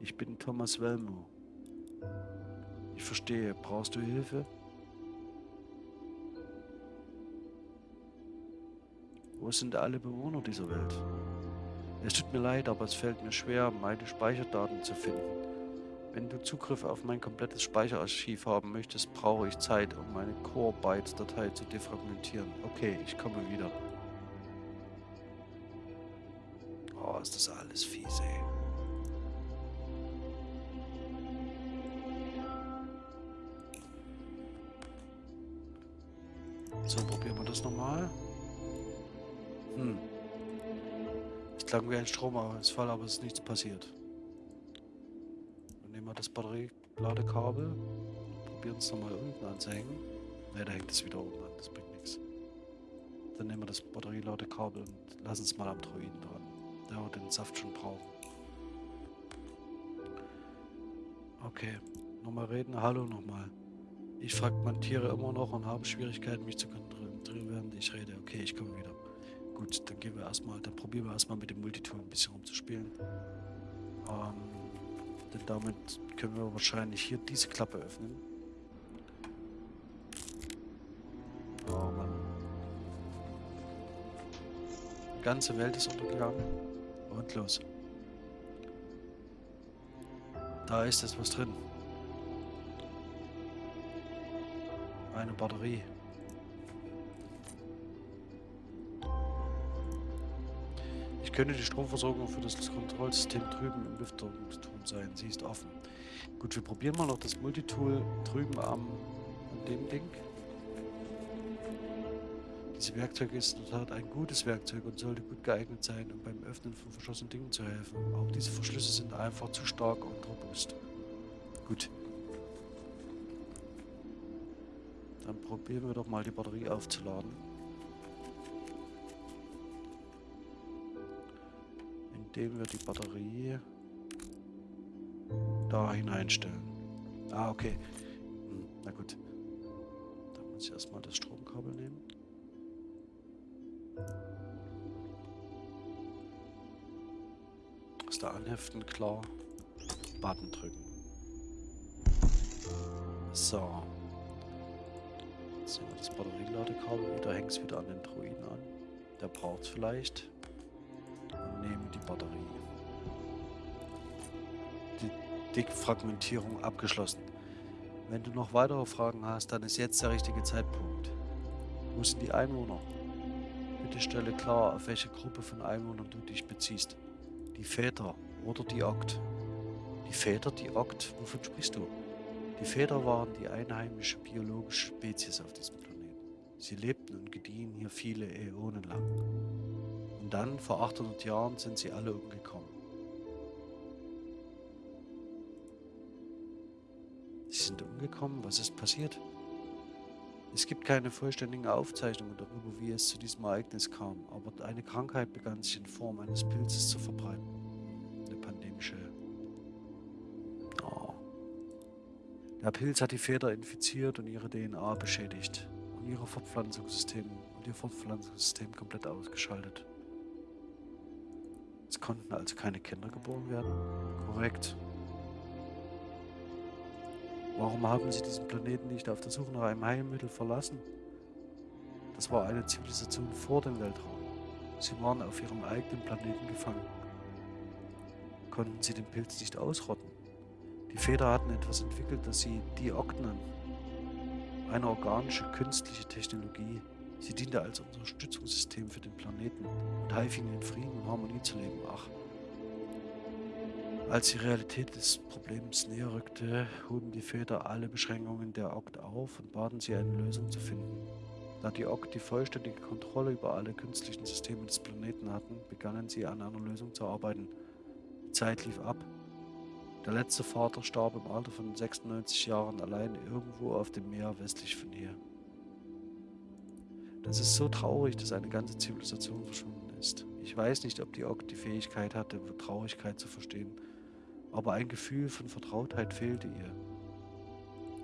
Ich bin Thomas Welmo. Ich verstehe. Brauchst du Hilfe? Wo sind alle Bewohner dieser Welt? Es tut mir leid, aber es fällt mir schwer, meine Speicherdaten zu finden. Wenn du Zugriff auf mein komplettes Speicherarchiv haben möchtest, brauche ich Zeit, um meine Core-Bytes-Datei zu defragmentieren. Okay, ich komme wieder. Oh, ist das alles fies, ey. So, probieren wir das nochmal. Hm klang wie ein Stromausfall, aber es ist nichts passiert. Das Batterieladekabel, probieren es nochmal unten anzuhängen. Ne, da hängt es wieder oben an, das bringt nichts. Dann nehmen wir das Batterieladekabel und lassen es mal am Droiden dran. Der wird den Saft schon brauchen. Okay, nochmal reden. Hallo nochmal. Ich fragmentiere immer noch und habe Schwierigkeiten, mich zu konzentrieren, während ich rede. Okay, ich komme wieder. Gut, dann gehen wir erstmal, dann probieren wir erstmal mit dem Multitool ein bisschen rumzuspielen. Ähm, denn damit können wir wahrscheinlich hier diese Klappe öffnen. Oh Mann. Die ganze Welt ist untergegangen. Und los. Da ist jetzt was drin. Eine Batterie. Könnte die Stromversorgung für das Kontrollsystem drüben im Lüftungsturm sein. Sie ist offen. Gut, wir probieren mal noch das Multitool drüben am dem Ding. Dieses Werkzeug ist in der Tat ein gutes Werkzeug und sollte gut geeignet sein, um beim Öffnen von verschlossenen Dingen zu helfen. Auch diese Verschlüsse sind einfach zu stark und robust. Gut. Dann probieren wir doch mal die Batterie aufzuladen. Indem wir die Batterie da hineinstellen. Ah, okay. Hm, na gut. Dann muss ich erstmal das Stromkabel nehmen. Aus der Anheften, klar. Button drücken. So. Jetzt sehen wir das Batterieladekabel wieder, hängt es wieder an den Druiden an. Der braucht vielleicht nehme die Batterie. Die Dickfragmentierung abgeschlossen. Wenn du noch weitere Fragen hast, dann ist jetzt der richtige Zeitpunkt. Wo sind die Einwohner? Bitte stelle klar, auf welche Gruppe von Einwohnern du dich beziehst. Die Väter oder die Okt. Die Väter, die Okt, wovon sprichst du? Die Väter waren die einheimische biologische Spezies auf diesem Planeten. Sie lebten und gediehen hier viele Äonen lang dann, vor 800 Jahren, sind sie alle umgekommen. Sie sind umgekommen? Was ist passiert? Es gibt keine vollständigen Aufzeichnungen darüber, wie es zu diesem Ereignis kam, aber eine Krankheit begann sich in Form eines Pilzes zu verbreiten. Eine pandemische... Oh. Der Pilz hat die Väter infiziert und ihre DNA beschädigt und ihre Fortpflanzungssystem und ihr Fortpflanzungssystem komplett ausgeschaltet. Es konnten also keine Kinder geboren werden? Korrekt. Warum haben sie diesen Planeten nicht auf der Suche nach einem Heilmittel verlassen? Das war eine Zivilisation vor dem Weltraum. Sie waren auf ihrem eigenen Planeten gefangen. Konnten sie den Pilz nicht ausrotten? Die Väter hatten etwas entwickelt, das sie Dioknen, eine organische künstliche Technologie, Sie diente als Unterstützungssystem für den Planeten und half ihnen in Frieden und Harmonie zu leben. Ach. Als die Realität des Problems näher rückte, hoben die Väter alle Beschränkungen der Okt auf und baten sie, eine Lösung zu finden. Da die Okt die vollständige Kontrolle über alle künstlichen Systeme des Planeten hatten, begannen sie an einer Lösung zu arbeiten. Die Zeit lief ab. Der letzte Vater starb im Alter von 96 Jahren allein irgendwo auf dem Meer westlich von hier. Das ist so traurig, dass eine ganze Zivilisation verschwunden ist. Ich weiß nicht, ob die Okt die Fähigkeit hatte, Traurigkeit zu verstehen, aber ein Gefühl von Vertrautheit fehlte ihr.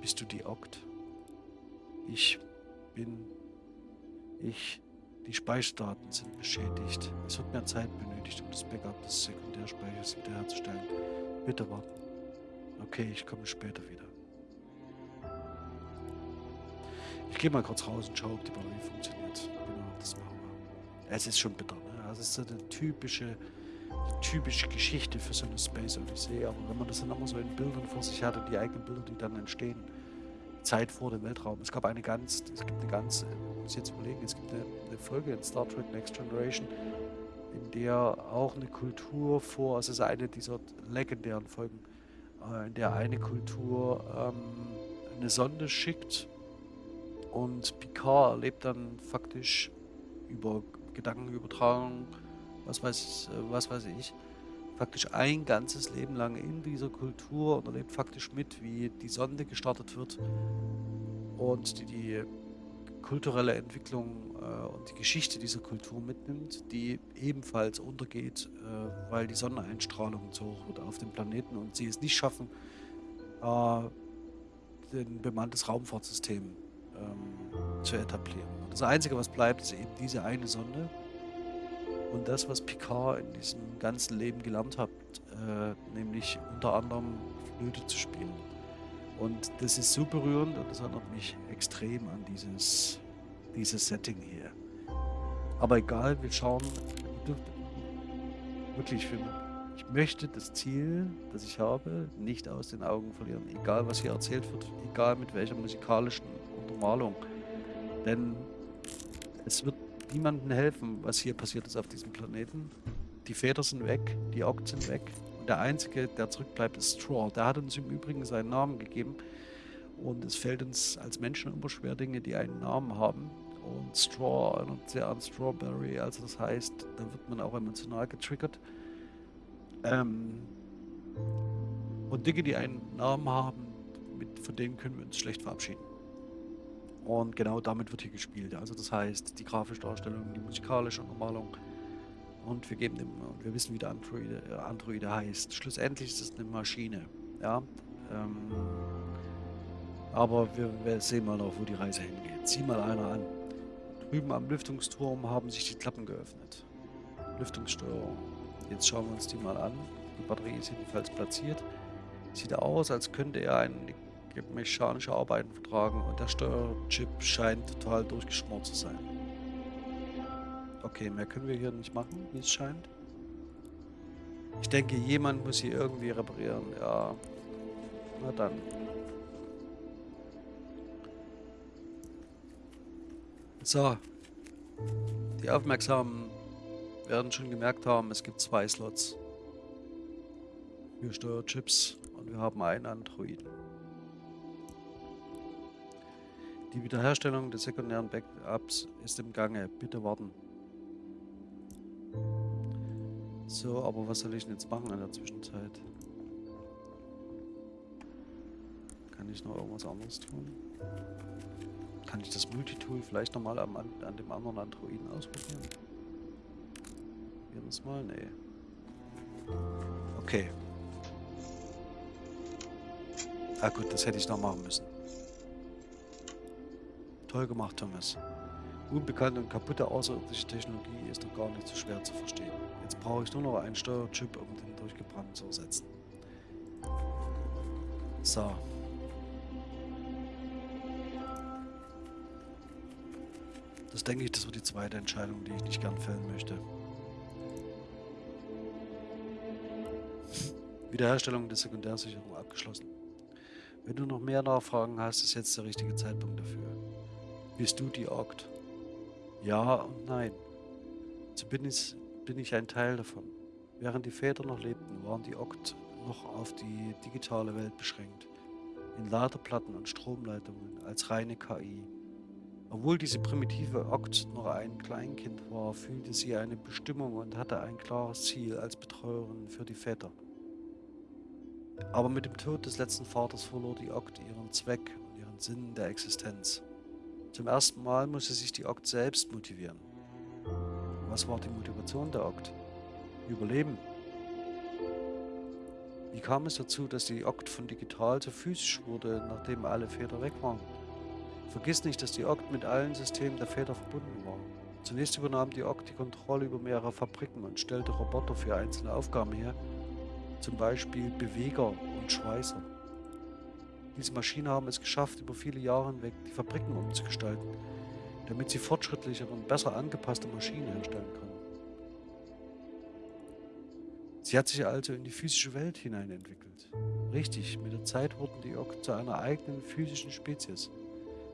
Bist du die Okt? Ich bin... Ich... Die Speicherdaten sind beschädigt. Es wird mehr Zeit benötigt, um das Backup des Sekundärspeichers wiederherzustellen. Bitte warten. Okay, ich komme später wieder. Ich gehe mal kurz raus und schaue, ob die Batterie funktioniert. Genau, das machen wir. Es ist schon bitter, ne? Das ist so eine typische, typische Geschichte für so eine Space Odyssey. Aber wenn man das dann immer so in Bildern vor sich hat und die eigenen Bilder, die dann entstehen, Zeit vor dem Weltraum. Es gab eine ganz, es gibt eine ganz, muss ich jetzt überlegen, es gibt eine, eine Folge in Star Trek Next Generation, in der auch eine Kultur vor, also es ist eine dieser legendären Folgen, äh, in der eine Kultur ähm, eine Sonde schickt und Picard erlebt dann faktisch über Gedankenübertragung, was weiß, was weiß ich, faktisch ein ganzes Leben lang in dieser Kultur und erlebt faktisch mit, wie die Sonde gestartet wird und die, die kulturelle Entwicklung äh, und die Geschichte dieser Kultur mitnimmt, die ebenfalls untergeht, äh, weil die Sonneneinstrahlung zu hoch wird auf dem Planeten und sie es nicht schaffen, äh, ein bemanntes Raumfahrtsystem ähm, zu etablieren. Und das Einzige, was bleibt, ist eben diese eine Sonde. Und das, was Picard in diesem ganzen Leben gelernt hat, äh, nämlich unter anderem Flöte zu spielen. Und das ist so berührend und das erinnert mich extrem an dieses, dieses Setting hier. Aber egal, wir schauen wirklich, ich möchte das Ziel, das ich habe, nicht aus den Augen verlieren. Egal, was hier erzählt wird, egal mit welcher musikalischen Untermalung. Denn es wird niemandem helfen, was hier passiert ist auf diesem Planeten. Die Väter sind weg, die Oct sind weg. Und der Einzige, der zurückbleibt, ist Straw. Der hat uns im Übrigen seinen Namen gegeben. Und es fällt uns als Menschen immer schwer, Dinge, die einen Namen haben. Und Straw erinnert sehr an Strawberry. Also das heißt, da wird man auch emotional getriggert. Ähm und Dinge, die einen Namen haben, mit, von denen können wir uns schlecht verabschieden. Und genau damit wird hier gespielt. Also das heißt, die grafische Darstellung, die musikalische Untermalung. Und wir geben dem, und wir wissen, wie der Androide, äh, Androide heißt. Schlussendlich ist es eine Maschine. Ja. Ähm, aber wir, wir sehen mal noch, wo die Reise hingeht. Sieh mal einer an. Drüben am Lüftungsturm haben sich die Klappen geöffnet. Lüftungssteuerung. Jetzt schauen wir uns die mal an. Die Batterie ist jedenfalls platziert. Sieht aus, als könnte er ein mechanische Arbeiten vertragen und der Steuerchip scheint total durchgeschmort zu sein. Okay, mehr können wir hier nicht machen, wie es scheint. Ich denke, jemand muss hier irgendwie reparieren. Ja, na dann. So. Die Aufmerksamen werden schon gemerkt haben, es gibt zwei Slots für Steuerchips und wir haben einen Android. Die Wiederherstellung des sekundären Backups ist im Gange. Bitte warten. So, aber was soll ich denn jetzt machen in der Zwischenzeit? Kann ich noch irgendwas anderes tun? Kann ich das Multitool vielleicht nochmal an, an dem anderen Androiden ausprobieren? Probieren wir es mal? Nee. Okay. Ah gut, das hätte ich noch machen müssen. Toll gemacht, Thomas. Unbekannte und kaputte außerirdische Technologie ist doch gar nicht so schwer zu verstehen. Jetzt brauche ich nur noch einen Steuerchip, um den durchgebrannten zu ersetzen. So. Das denke ich, das wird die zweite Entscheidung, die ich nicht gern fällen möchte. Wiederherstellung der Sekundärsicherung abgeschlossen. Wenn du noch mehr Nachfragen hast, ist jetzt der richtige Zeitpunkt dafür. Bist du die Oct? Ja und nein. So bin ich, bin ich ein Teil davon. Während die Väter noch lebten, waren die Oct noch auf die digitale Welt beschränkt. In Ladeplatten und Stromleitungen als reine KI. Obwohl diese primitive Oct noch ein Kleinkind war, fühlte sie eine Bestimmung und hatte ein klares Ziel als Betreuerin für die Väter. Aber mit dem Tod des letzten Vaters verlor die Oct ihren Zweck und ihren Sinn der Existenz. Zum ersten Mal musste sich die Okt selbst motivieren. Was war die Motivation der Okt? Überleben. Wie kam es dazu, dass die Okt von digital zu physisch wurde, nachdem alle Väter weg waren? Vergiss nicht, dass die Okt mit allen Systemen der Väter verbunden war. Zunächst übernahm die Okt die Kontrolle über mehrere Fabriken und stellte Roboter für einzelne Aufgaben her, zum Beispiel Beweger und Schweißer. Diese Maschinen haben es geschafft, über viele Jahre hinweg die Fabriken umzugestalten, damit sie fortschrittlichere und besser angepasste Maschinen herstellen können. Sie hat sich also in die physische Welt hinein entwickelt. Richtig, mit der Zeit wurden die Okt zu einer eigenen physischen Spezies.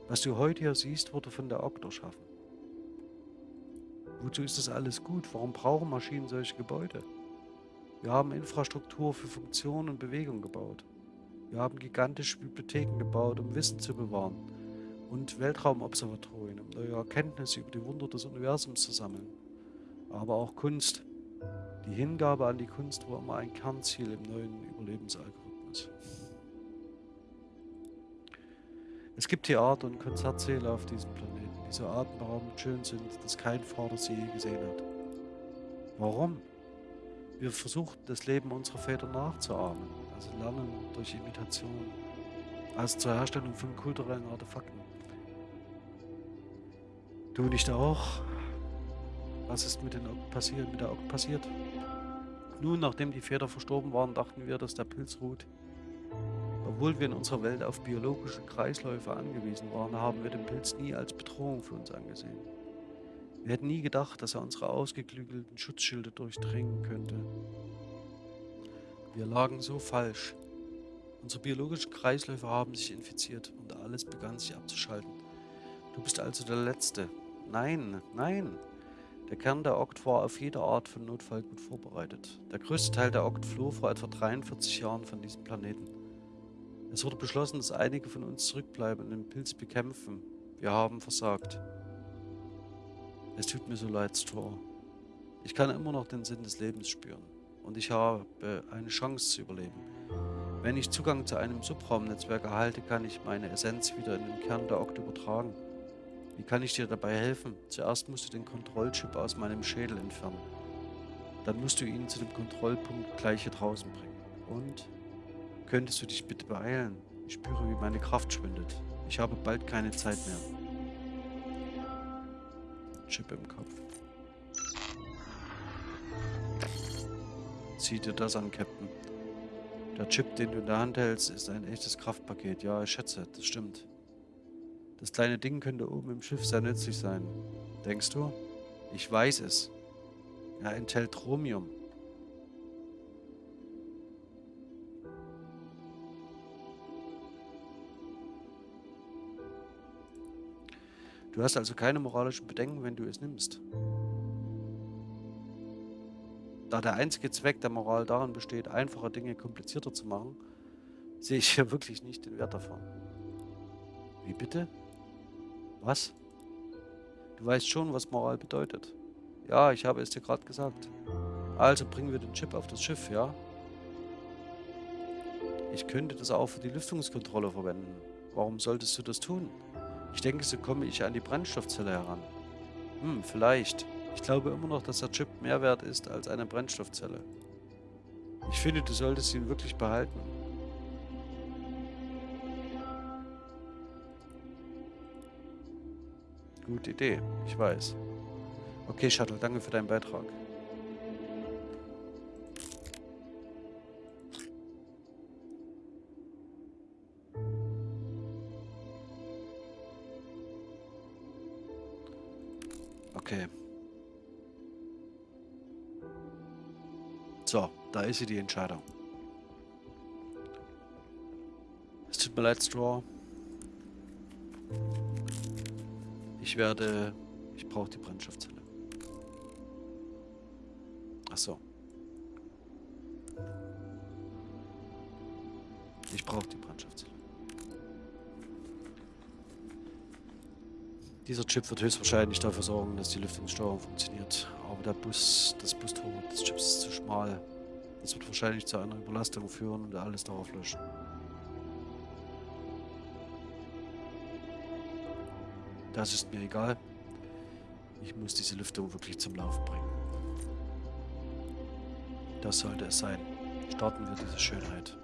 Was du heute hier siehst, wurde von der Okt erschaffen. Wozu ist das alles gut? Warum brauchen Maschinen solche Gebäude? Wir haben Infrastruktur für Funktion und Bewegung gebaut. Wir haben gigantische Bibliotheken gebaut, um Wissen zu bewahren und Weltraumobservatorien, um neue Erkenntnisse über die Wunder des Universums zu sammeln. Aber auch Kunst. Die Hingabe an die Kunst war immer ein Kernziel im neuen Überlebensalgorithmus. Es gibt Theater und Konzertsäle auf diesem Planeten, die so atemberaubend schön sind, dass kein Vater sie je gesehen hat. Warum? Wir versuchen, das Leben unserer Väter nachzuahmen, also lernen durch Imitation. Also zur Herstellung von kulturellen Artefakten. Du nicht auch? Was ist mit, den passiert, mit der Okt passiert? Nun, nachdem die Väter verstorben waren, dachten wir, dass der Pilz ruht. Obwohl wir in unserer Welt auf biologische Kreisläufe angewiesen waren, haben wir den Pilz nie als Bedrohung für uns angesehen. Wir hätten nie gedacht, dass er unsere ausgeklügelten Schutzschilde durchdringen könnte. Wir lagen so falsch. Unsere biologischen Kreisläufe haben sich infiziert und alles begann sich abzuschalten. Du bist also der Letzte. Nein, nein. Der Kern der Okt war auf jede Art von Notfall gut vorbereitet. Der größte Teil der Okt floh vor etwa 43 Jahren von diesem Planeten. Es wurde beschlossen, dass einige von uns zurückbleiben und den Pilz bekämpfen. Wir haben versagt. Es tut mir so leid, Straw. Ich kann immer noch den Sinn des Lebens spüren. Und ich habe eine Chance zu überleben. Wenn ich Zugang zu einem Subraumnetzwerk erhalte, kann ich meine Essenz wieder in den Kern der Okt übertragen. Wie kann ich dir dabei helfen? Zuerst musst du den Kontrollchip aus meinem Schädel entfernen. Dann musst du ihn zu dem Kontrollpunkt gleich hier draußen bringen. Und? Könntest du dich bitte beeilen? Ich spüre, wie meine Kraft schwindet. Ich habe bald keine Zeit mehr. Chip im Kopf. Sieh dir das an, Captain. Der Chip, den du in der Hand hältst, ist ein echtes Kraftpaket. Ja, ich schätze, das stimmt. Das kleine Ding könnte oben im Schiff sehr nützlich sein. Denkst du? Ich weiß es. Er enthält Chromium. Du hast also keine moralischen Bedenken, wenn du es nimmst. Da der einzige Zweck der Moral darin besteht, einfache Dinge komplizierter zu machen, sehe ich hier wirklich nicht den Wert davon. Wie bitte? Was? Du weißt schon, was Moral bedeutet. Ja, ich habe es dir gerade gesagt. Also bringen wir den Chip auf das Schiff, ja? Ich könnte das auch für die Lüftungskontrolle verwenden. Warum solltest du das tun? Ich denke, so komme ich an die Brennstoffzelle heran. Hm, vielleicht. Ich glaube immer noch, dass der Chip mehr wert ist als eine Brennstoffzelle. Ich finde, du solltest ihn wirklich behalten. Gute Idee, ich weiß. Okay, Shuttle, danke für deinen Beitrag. Ist sie die Entscheidung. Es tut mir leid, Straw. Ich werde... Ich brauche die Brennstoffzelle. Ach so. Ich brauche die Brennstoffzelle. Dieser Chip wird höchstwahrscheinlich dafür sorgen, dass die Lüftungssteuerung funktioniert. Aber der Bus, das Bustor des Chips ist zu schmal. Das wird wahrscheinlich zu einer Überlastung führen und alles darauf löschen. Das ist mir egal. Ich muss diese Lüftung wirklich zum Laufen bringen. Das sollte es sein. Starten wir diese Schönheit.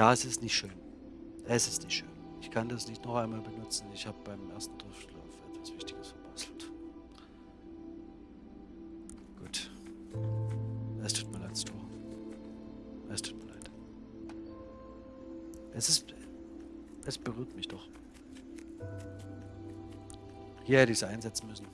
Ja, es ist nicht schön. Es ist nicht schön. Ich kann das nicht noch einmal benutzen. Ich habe beim ersten Durchlauf etwas Wichtiges verbastelt. Gut. Es tut mir leid, Stor. Es tut mir leid. Es ist... Es berührt mich doch. Hier hätte ich es einsetzen müssen.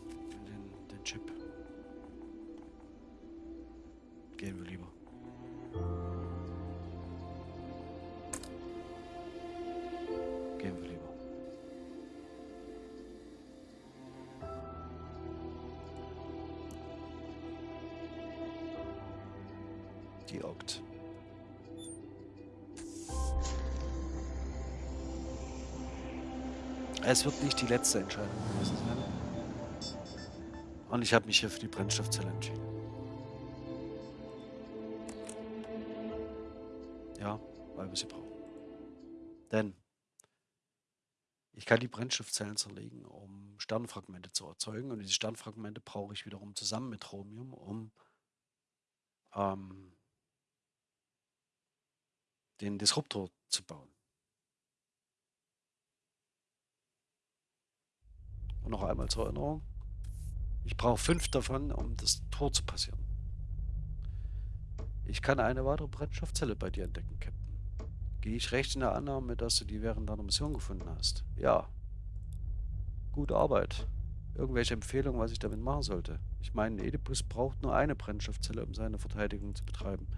Wird nicht die letzte Entscheidung gewesen sein. Und ich habe mich hier für die Brennstoffzelle entschieden. weil wir sie brauchen. Denn ich kann die Brennstoffzellen zerlegen, um Sternfragmente zu erzeugen. Und diese Sternfragmente brauche ich wiederum zusammen mit Chromium, um ähm, den Disruptor zu bauen. Einmal zur Erinnerung. Ich brauche fünf davon, um das Tor zu passieren. Ich kann eine weitere Brennstoffzelle bei dir entdecken, Captain. Gehe ich recht in der Annahme, dass du die während deiner Mission gefunden hast? Ja. Gute Arbeit. Irgendwelche Empfehlungen, was ich damit machen sollte? Ich meine, Oedipus braucht nur eine Brennstoffzelle, um seine Verteidigung zu betreiben.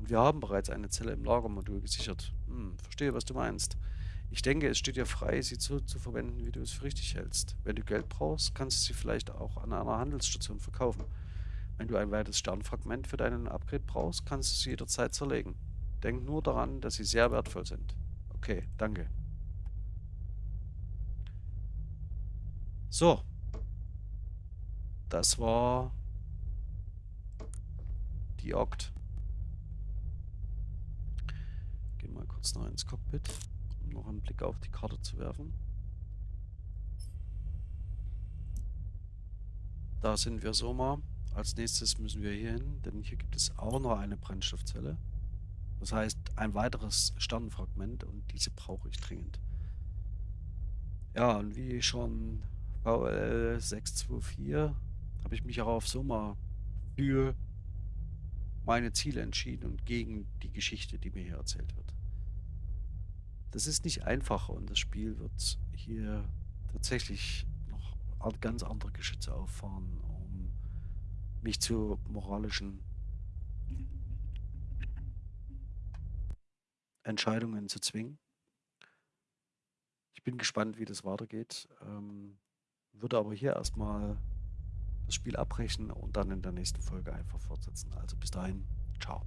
Und wir haben bereits eine Zelle im Lagermodul gesichert. Hm, verstehe, was du meinst. Ich denke, es steht dir frei, sie so zu verwenden, wie du es für richtig hältst. Wenn du Geld brauchst, kannst du sie vielleicht auch an einer Handelsstation verkaufen. Wenn du ein weiteres Sternfragment für deinen Upgrade brauchst, kannst du sie jederzeit zerlegen. Denk nur daran, dass sie sehr wertvoll sind. Okay, danke. So. Das war die Oct. Gehen mal kurz noch ins Cockpit noch einen Blick auf die Karte zu werfen. Da sind wir so mal. Als nächstes müssen wir hier hin, denn hier gibt es auch noch eine Brennstoffzelle. Das heißt, ein weiteres Sternenfragment und diese brauche ich dringend. Ja, und wie schon VL 624 habe ich mich auch auf Soma für meine Ziele entschieden und gegen die Geschichte, die mir hier erzählt wird. Das ist nicht einfach und das Spiel wird hier tatsächlich noch ganz andere Geschütze auffahren, um mich zu moralischen Entscheidungen zu zwingen. Ich bin gespannt, wie das weitergeht. Ähm, würde aber hier erstmal das Spiel abbrechen und dann in der nächsten Folge einfach fortsetzen. Also bis dahin, ciao.